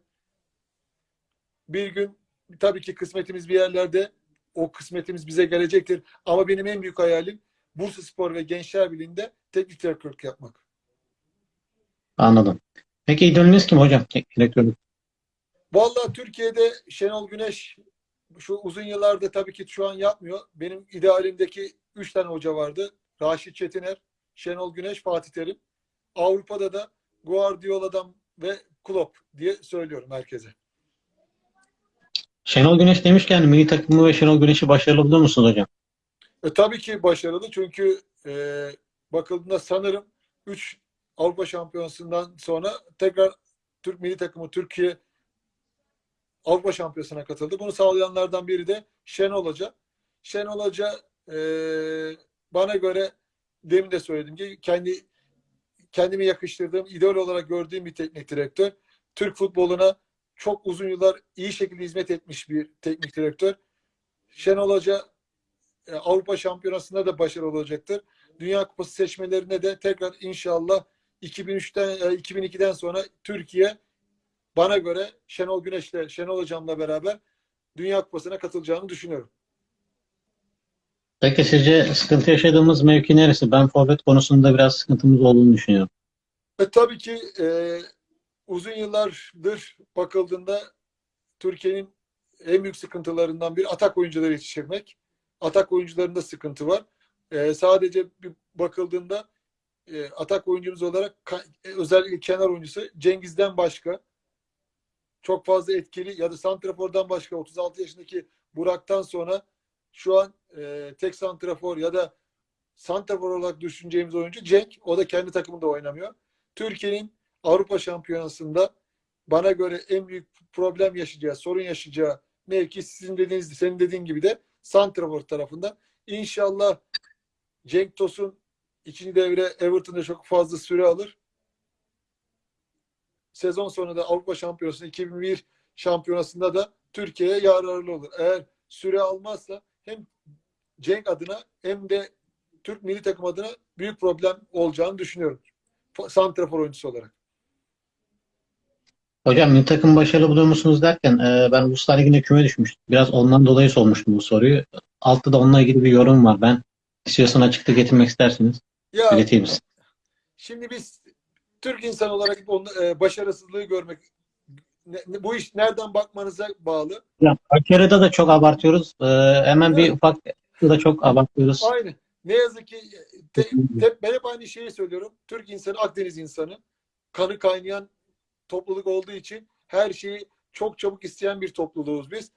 Bir gün tabii ki kısmetimiz bir yerlerde, o kısmetimiz bize gelecektir. Ama benim en büyük hayalim Bursa Spor ve Gençler Birliği'nde teknik direktörlük yapmak. Anladım. Peki idolünüz kim hocam? Teknik direktörlük. Vallahi Türkiye'de Şenol Güneş şu uzun yıllarda tabii ki şu an yapmıyor. Benim idealimdeki üç tane hoca vardı. Raşit Çetiner, Şenol Güneş, Fatih Terim. Avrupa'da da Guardiola'dan ve Klopp diye söylüyorum herkese. Şenol Güneş demişken milli takımı ve Şenol Güneş'i başarılı buluyor musunuz hocam? E, tabii ki başarılı çünkü e, bakıldığında sanırım 3 Avrupa Şampiyonası'ndan sonra tekrar Türk milli takımı Türkiye Avrupa Şampiyonası'na katıldı. Bunu sağlayanlardan biri de Şenol Hoca. Şenol Hoca e, bana göre demin de söyledim ki kendi kendimi yakıştırdığım, idol olarak gördüğüm bir teknik direktör. Türk futboluna çok uzun yıllar iyi şekilde hizmet etmiş bir teknik direktör. Şenol Hoca e, Avrupa Şampiyonası'nda da başarılı olacaktır. Dünya Kupası seçmelerine de tekrar inşallah 2003'ten e, 2002'den sonra Türkiye bana göre Şenol Güneş'le Şenol Hocam'la beraber Dünya Kupası'na katılacağını düşünüyorum. Peki sizce sıkıntı yaşadığımız mevki neresi? Ben forvet konusunda biraz sıkıntımız olduğunu düşünüyorum. E, tabii ki e, uzun yıllardır bakıldığında Türkiye'nin en büyük sıkıntılarından biri atak oyuncuları yetiştirmek. Atak oyuncularında sıkıntı var. E, sadece bir bakıldığında e, atak oyuncumuz olarak e, özellikle kenar oyuncusu Cengiz'den başka çok fazla etkili ya da Santrafor'dan başka 36 yaşındaki Burak'tan sonra şu an e, tek Santrafor ya da Santrafor olarak düşüneceğimiz oyuncu Cenk. O da kendi takımında oynamıyor. Türkiye'nin Avrupa Şampiyonası'nda bana göre en büyük problem yaşayacağı, sorun yaşayacağı mevki sizin dediğiniz, senin dediğin gibi de Santrafor tarafında. İnşallah Cenk Tosun ikinci devre Everton'da çok fazla süre alır. Sezon sonunda Avrupa Şampiyonası 2001 şampiyonasında da Türkiye'ye yararlı olur. Eğer süre almazsa hem Cenk adına hem de Türk milli takım adına büyük problem olacağını düşünüyorum. Santrafor oyuncusu olarak. Hocam milli takım başarılı buluyor musunuz derken e, ben Uluslar Ligi'nde küme düşmüştüm. Biraz ondan dolayı sormuştum bu soruyu. Altta da onunla ilgili bir yorum var. Ben istiyorsan açıkta getirmek istersiniz. Ya İleteyim size. şimdi biz Türk insan olarak onu, e, başarısızlığı görmek ne- bu iş nereden bakmanıza bağlı. Ya, Başarıda da çok abartıyoruz. E, hemen bir Evet. ufak da çok abartıyoruz. Aynı. Ne yazık ki te, te- ben hep aynı şeyi söylüyorum. Türk insanı Akdeniz insanı. Kanı kaynayan topluluk olduğu için her şeyi çok çabuk isteyen bir topluluğuz biz.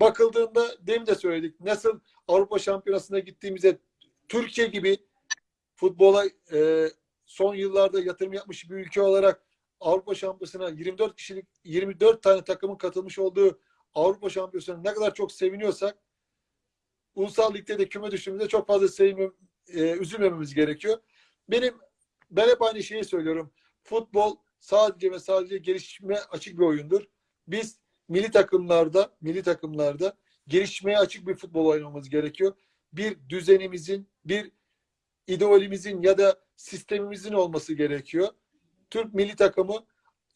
Bakıldığında demin de söyledik. Nasıl Avrupa Şampiyonası'na gittiğimizde Türkiye gibi futbola e, son yıllarda yatırım yapmış bir ülke olarak Avrupa Şampiyonası'na 24 kişilik 24 tane takımın katılmış olduğu Avrupa Şampiyonası'na ne kadar çok seviniyorsak ulusal ligde de küme düştüğümüzde çok fazla sevinmem, e, üzülmememiz gerekiyor. Benim ben hep aynı şeyi söylüyorum. Futbol sadece ve sadece gelişime açık bir oyundur. Biz milli takımlarda, milli takımlarda gelişmeye açık bir futbol oynamamız gerekiyor. Bir düzenimizin, bir ideolimizin ya da sistemimizin olması gerekiyor. Türk milli takımı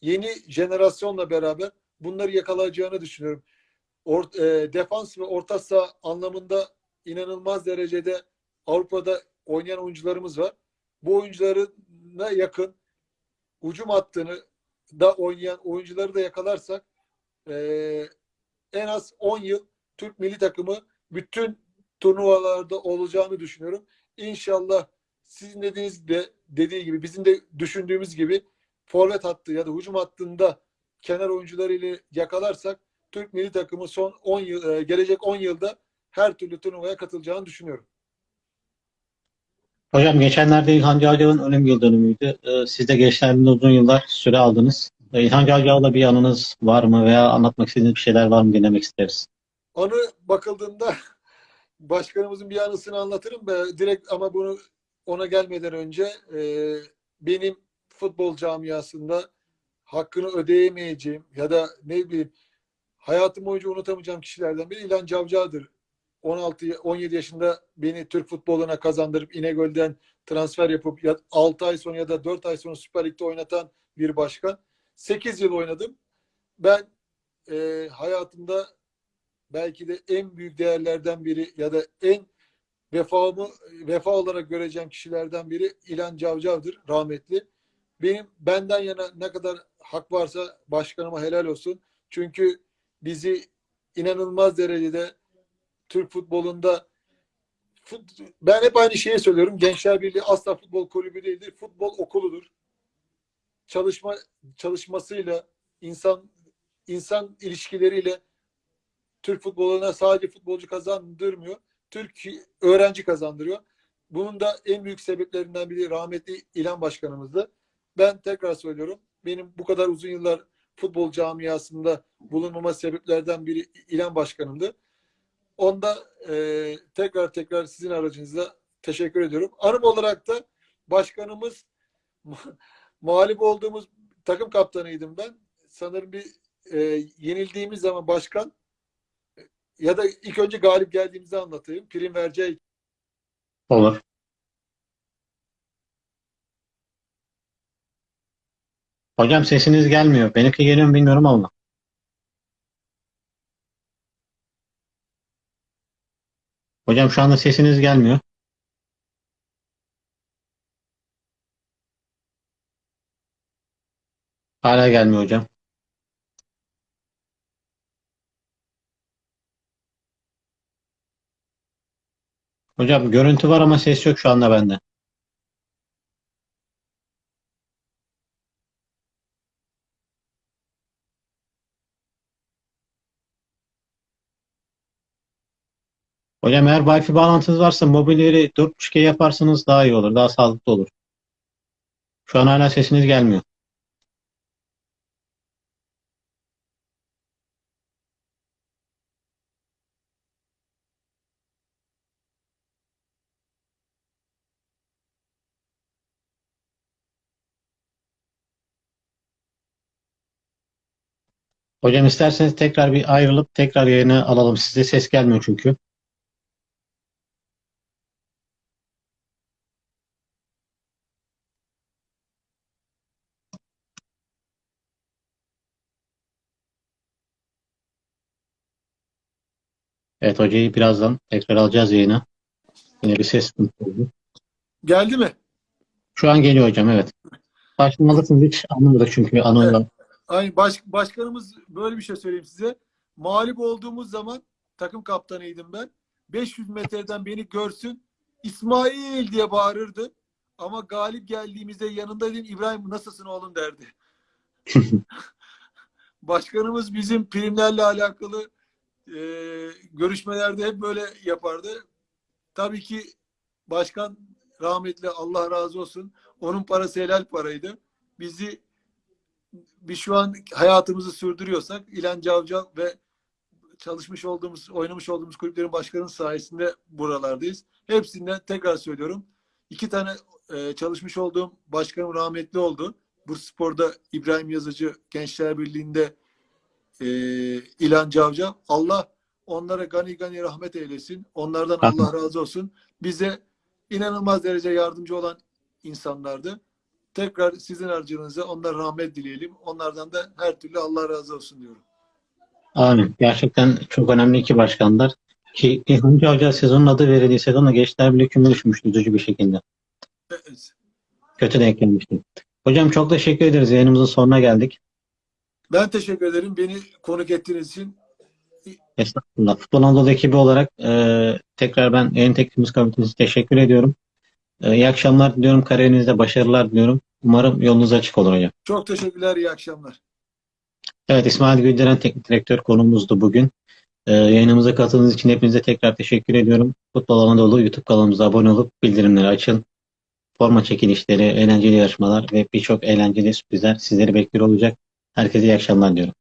yeni jenerasyonla beraber bunları yakalayacağını düşünüyorum. Or, e, defans ve orta saha anlamında inanılmaz derecede Avrupa'da oynayan oyuncularımız var. Bu oyuncularına yakın hücum hattını da oynayan oyuncuları da yakalarsak e, en az 10 yıl Türk milli takımı bütün turnuvalarda olacağını düşünüyorum. İnşallah sizin dediğiniz de dediği gibi bizim de düşündüğümüz gibi forvet hattı ya da hücum hattında kenar oyuncularıyla yakalarsak Türk milli takımı son 10 yıl e, gelecek 10 yılda her türlü turnuvaya katılacağını düşünüyorum. Hocam geçenlerde İlhan Cavcav'ın ölüm yıl dönümüydü. E, siz de gençlerinde uzun yıllar süre aldınız. E, İlhan Cavcav'la bir anınız var mı veya anlatmak istediğiniz bir şeyler var mı dinlemek isteriz. Anı bakıldığında başkanımızın bir anısını anlatırım da direkt ama bunu ona gelmeden önce e, benim futbol camiasında hakkını ödeyemeyeceğim ya da ne bileyim hayatım boyunca unutamayacağım kişilerden biri İlhan Cavcav'dır. 16 17 yaşında beni Türk futboluna kazandırıp İnegöl'den transfer yapıp ya 6 ay sonra ya da 4 ay sonra Süper Lig'de oynatan bir başkan. 8 yıl oynadım. Ben e, hayatımda belki de en büyük değerlerden biri ya da en vefamı vefa olarak göreceğim kişilerden biri İlhan Cavcav'dır rahmetli. Benim benden yana ne kadar hak varsa başkanıma helal olsun. Çünkü bizi inanılmaz derecede Türk futbolunda fut, ben hep aynı şeyi söylüyorum. Gençler Birliği asla futbol kulübü değildir. Futbol okuludur. çalışma çalışmasıyla insan insan ilişkileriyle Türk futboluna sadece futbolcu kazandırmıyor. Türk öğrenci kazandırıyor. Bunun da en büyük sebeplerinden biri rahmetli İlhan Başkanımızdı. Ben tekrar söylüyorum. Benim bu kadar uzun yıllar futbol camiasında bulunmama sebeplerden biri İlhan Başkanımdı. Onda e, tekrar tekrar sizin aracınızla teşekkür ediyorum. Anım olarak da başkanımız mağlup olduğumuz takım kaptanıydım ben. Sanırım bir e, yenildiğimiz zaman başkan ya da ilk önce galip geldiğimizi anlatayım. Prim vereceği Olur. Hocam sesiniz gelmiyor. Benimki geliyor mu bilmiyorum ama. Hocam şu anda sesiniz gelmiyor. Hala gelmiyor hocam. Hocam görüntü var ama ses yok şu anda bende. Hocam eğer Wi-Fi bağlantınız varsa mobil yeri 4.5G yaparsanız daha iyi olur. Daha sağlıklı olur. Şu an hala sesiniz gelmiyor. Hocam isterseniz tekrar bir ayrılıp tekrar yayını alalım. Size ses gelmiyor çünkü. Evet hocayı birazdan tekrar alacağız yayına. Yine bir ses oldu. geldi mi? Şu an geliyor hocam evet. Başlamalısınız hiç anlamadık çünkü anonla. Aynı baş, başkanımız böyle bir şey söyleyeyim size. Mağlup olduğumuz zaman takım kaptanıydım ben. 500 metreden beni görsün İsmail diye bağırırdı. Ama galip geldiğimizde yanında dedim İbrahim nasılsın oğlum derdi. Başkanımız bizim primlerle alakalı e, görüşmelerde hep böyle yapardı. Tabii ki başkan rahmetli Allah razı olsun. Onun parası helal paraydı. Bizi biz şu an hayatımızı sürdürüyorsak İlhan Cavcav ve çalışmış olduğumuz, oynamış olduğumuz kulüplerin başkanının sayesinde buralardayız. Hepsinden tekrar söylüyorum. İki tane e, çalışmış olduğum başkanım rahmetli oldu. Bursaspor'da İbrahim Yazıcı Gençler Birliği'nde e, İlhan Cavcav. Allah onlara gani gani rahmet eylesin. Onlardan Allah razı olsun. Bize inanılmaz derece yardımcı olan insanlardı. Tekrar sizin aracınıza onlara rahmet dileyelim. Onlardan da her türlü Allah razı olsun diyorum. Amin. Gerçekten çok önemli iki başkanlar. Ki İlhan Hoca sezonun adı verildiği sezonla Gençler Birliği küme düşmüştü üzücü bir şekilde. Evet. Kötü denk gelmişti. Hocam çok teşekkür ederiz. Yayınımızın sonuna geldik. Ben teşekkür ederim. Beni konuk ettiğiniz için. Estağfurullah. Futbol Anadolu ekibi olarak e, tekrar ben yayın tekniğimiz komitesi teşekkür ediyorum. E, iyi akşamlar diliyorum. Kariyerinizde başarılar diliyorum. Umarım yolunuz açık olur hocam. Çok teşekkürler. İyi akşamlar. Evet İsmail Gülderen teknik direktör konumuzdu bugün. E, yayınımıza katıldığınız için hepinize tekrar teşekkür ediyorum. Futbol Anadolu YouTube kanalımıza abone olup bildirimleri açın. Forma çekilişleri, eğlenceli yarışmalar ve birçok eğlenceli sürprizler sizleri bekliyor olacak. Herkese iyi akşamlar diyorum.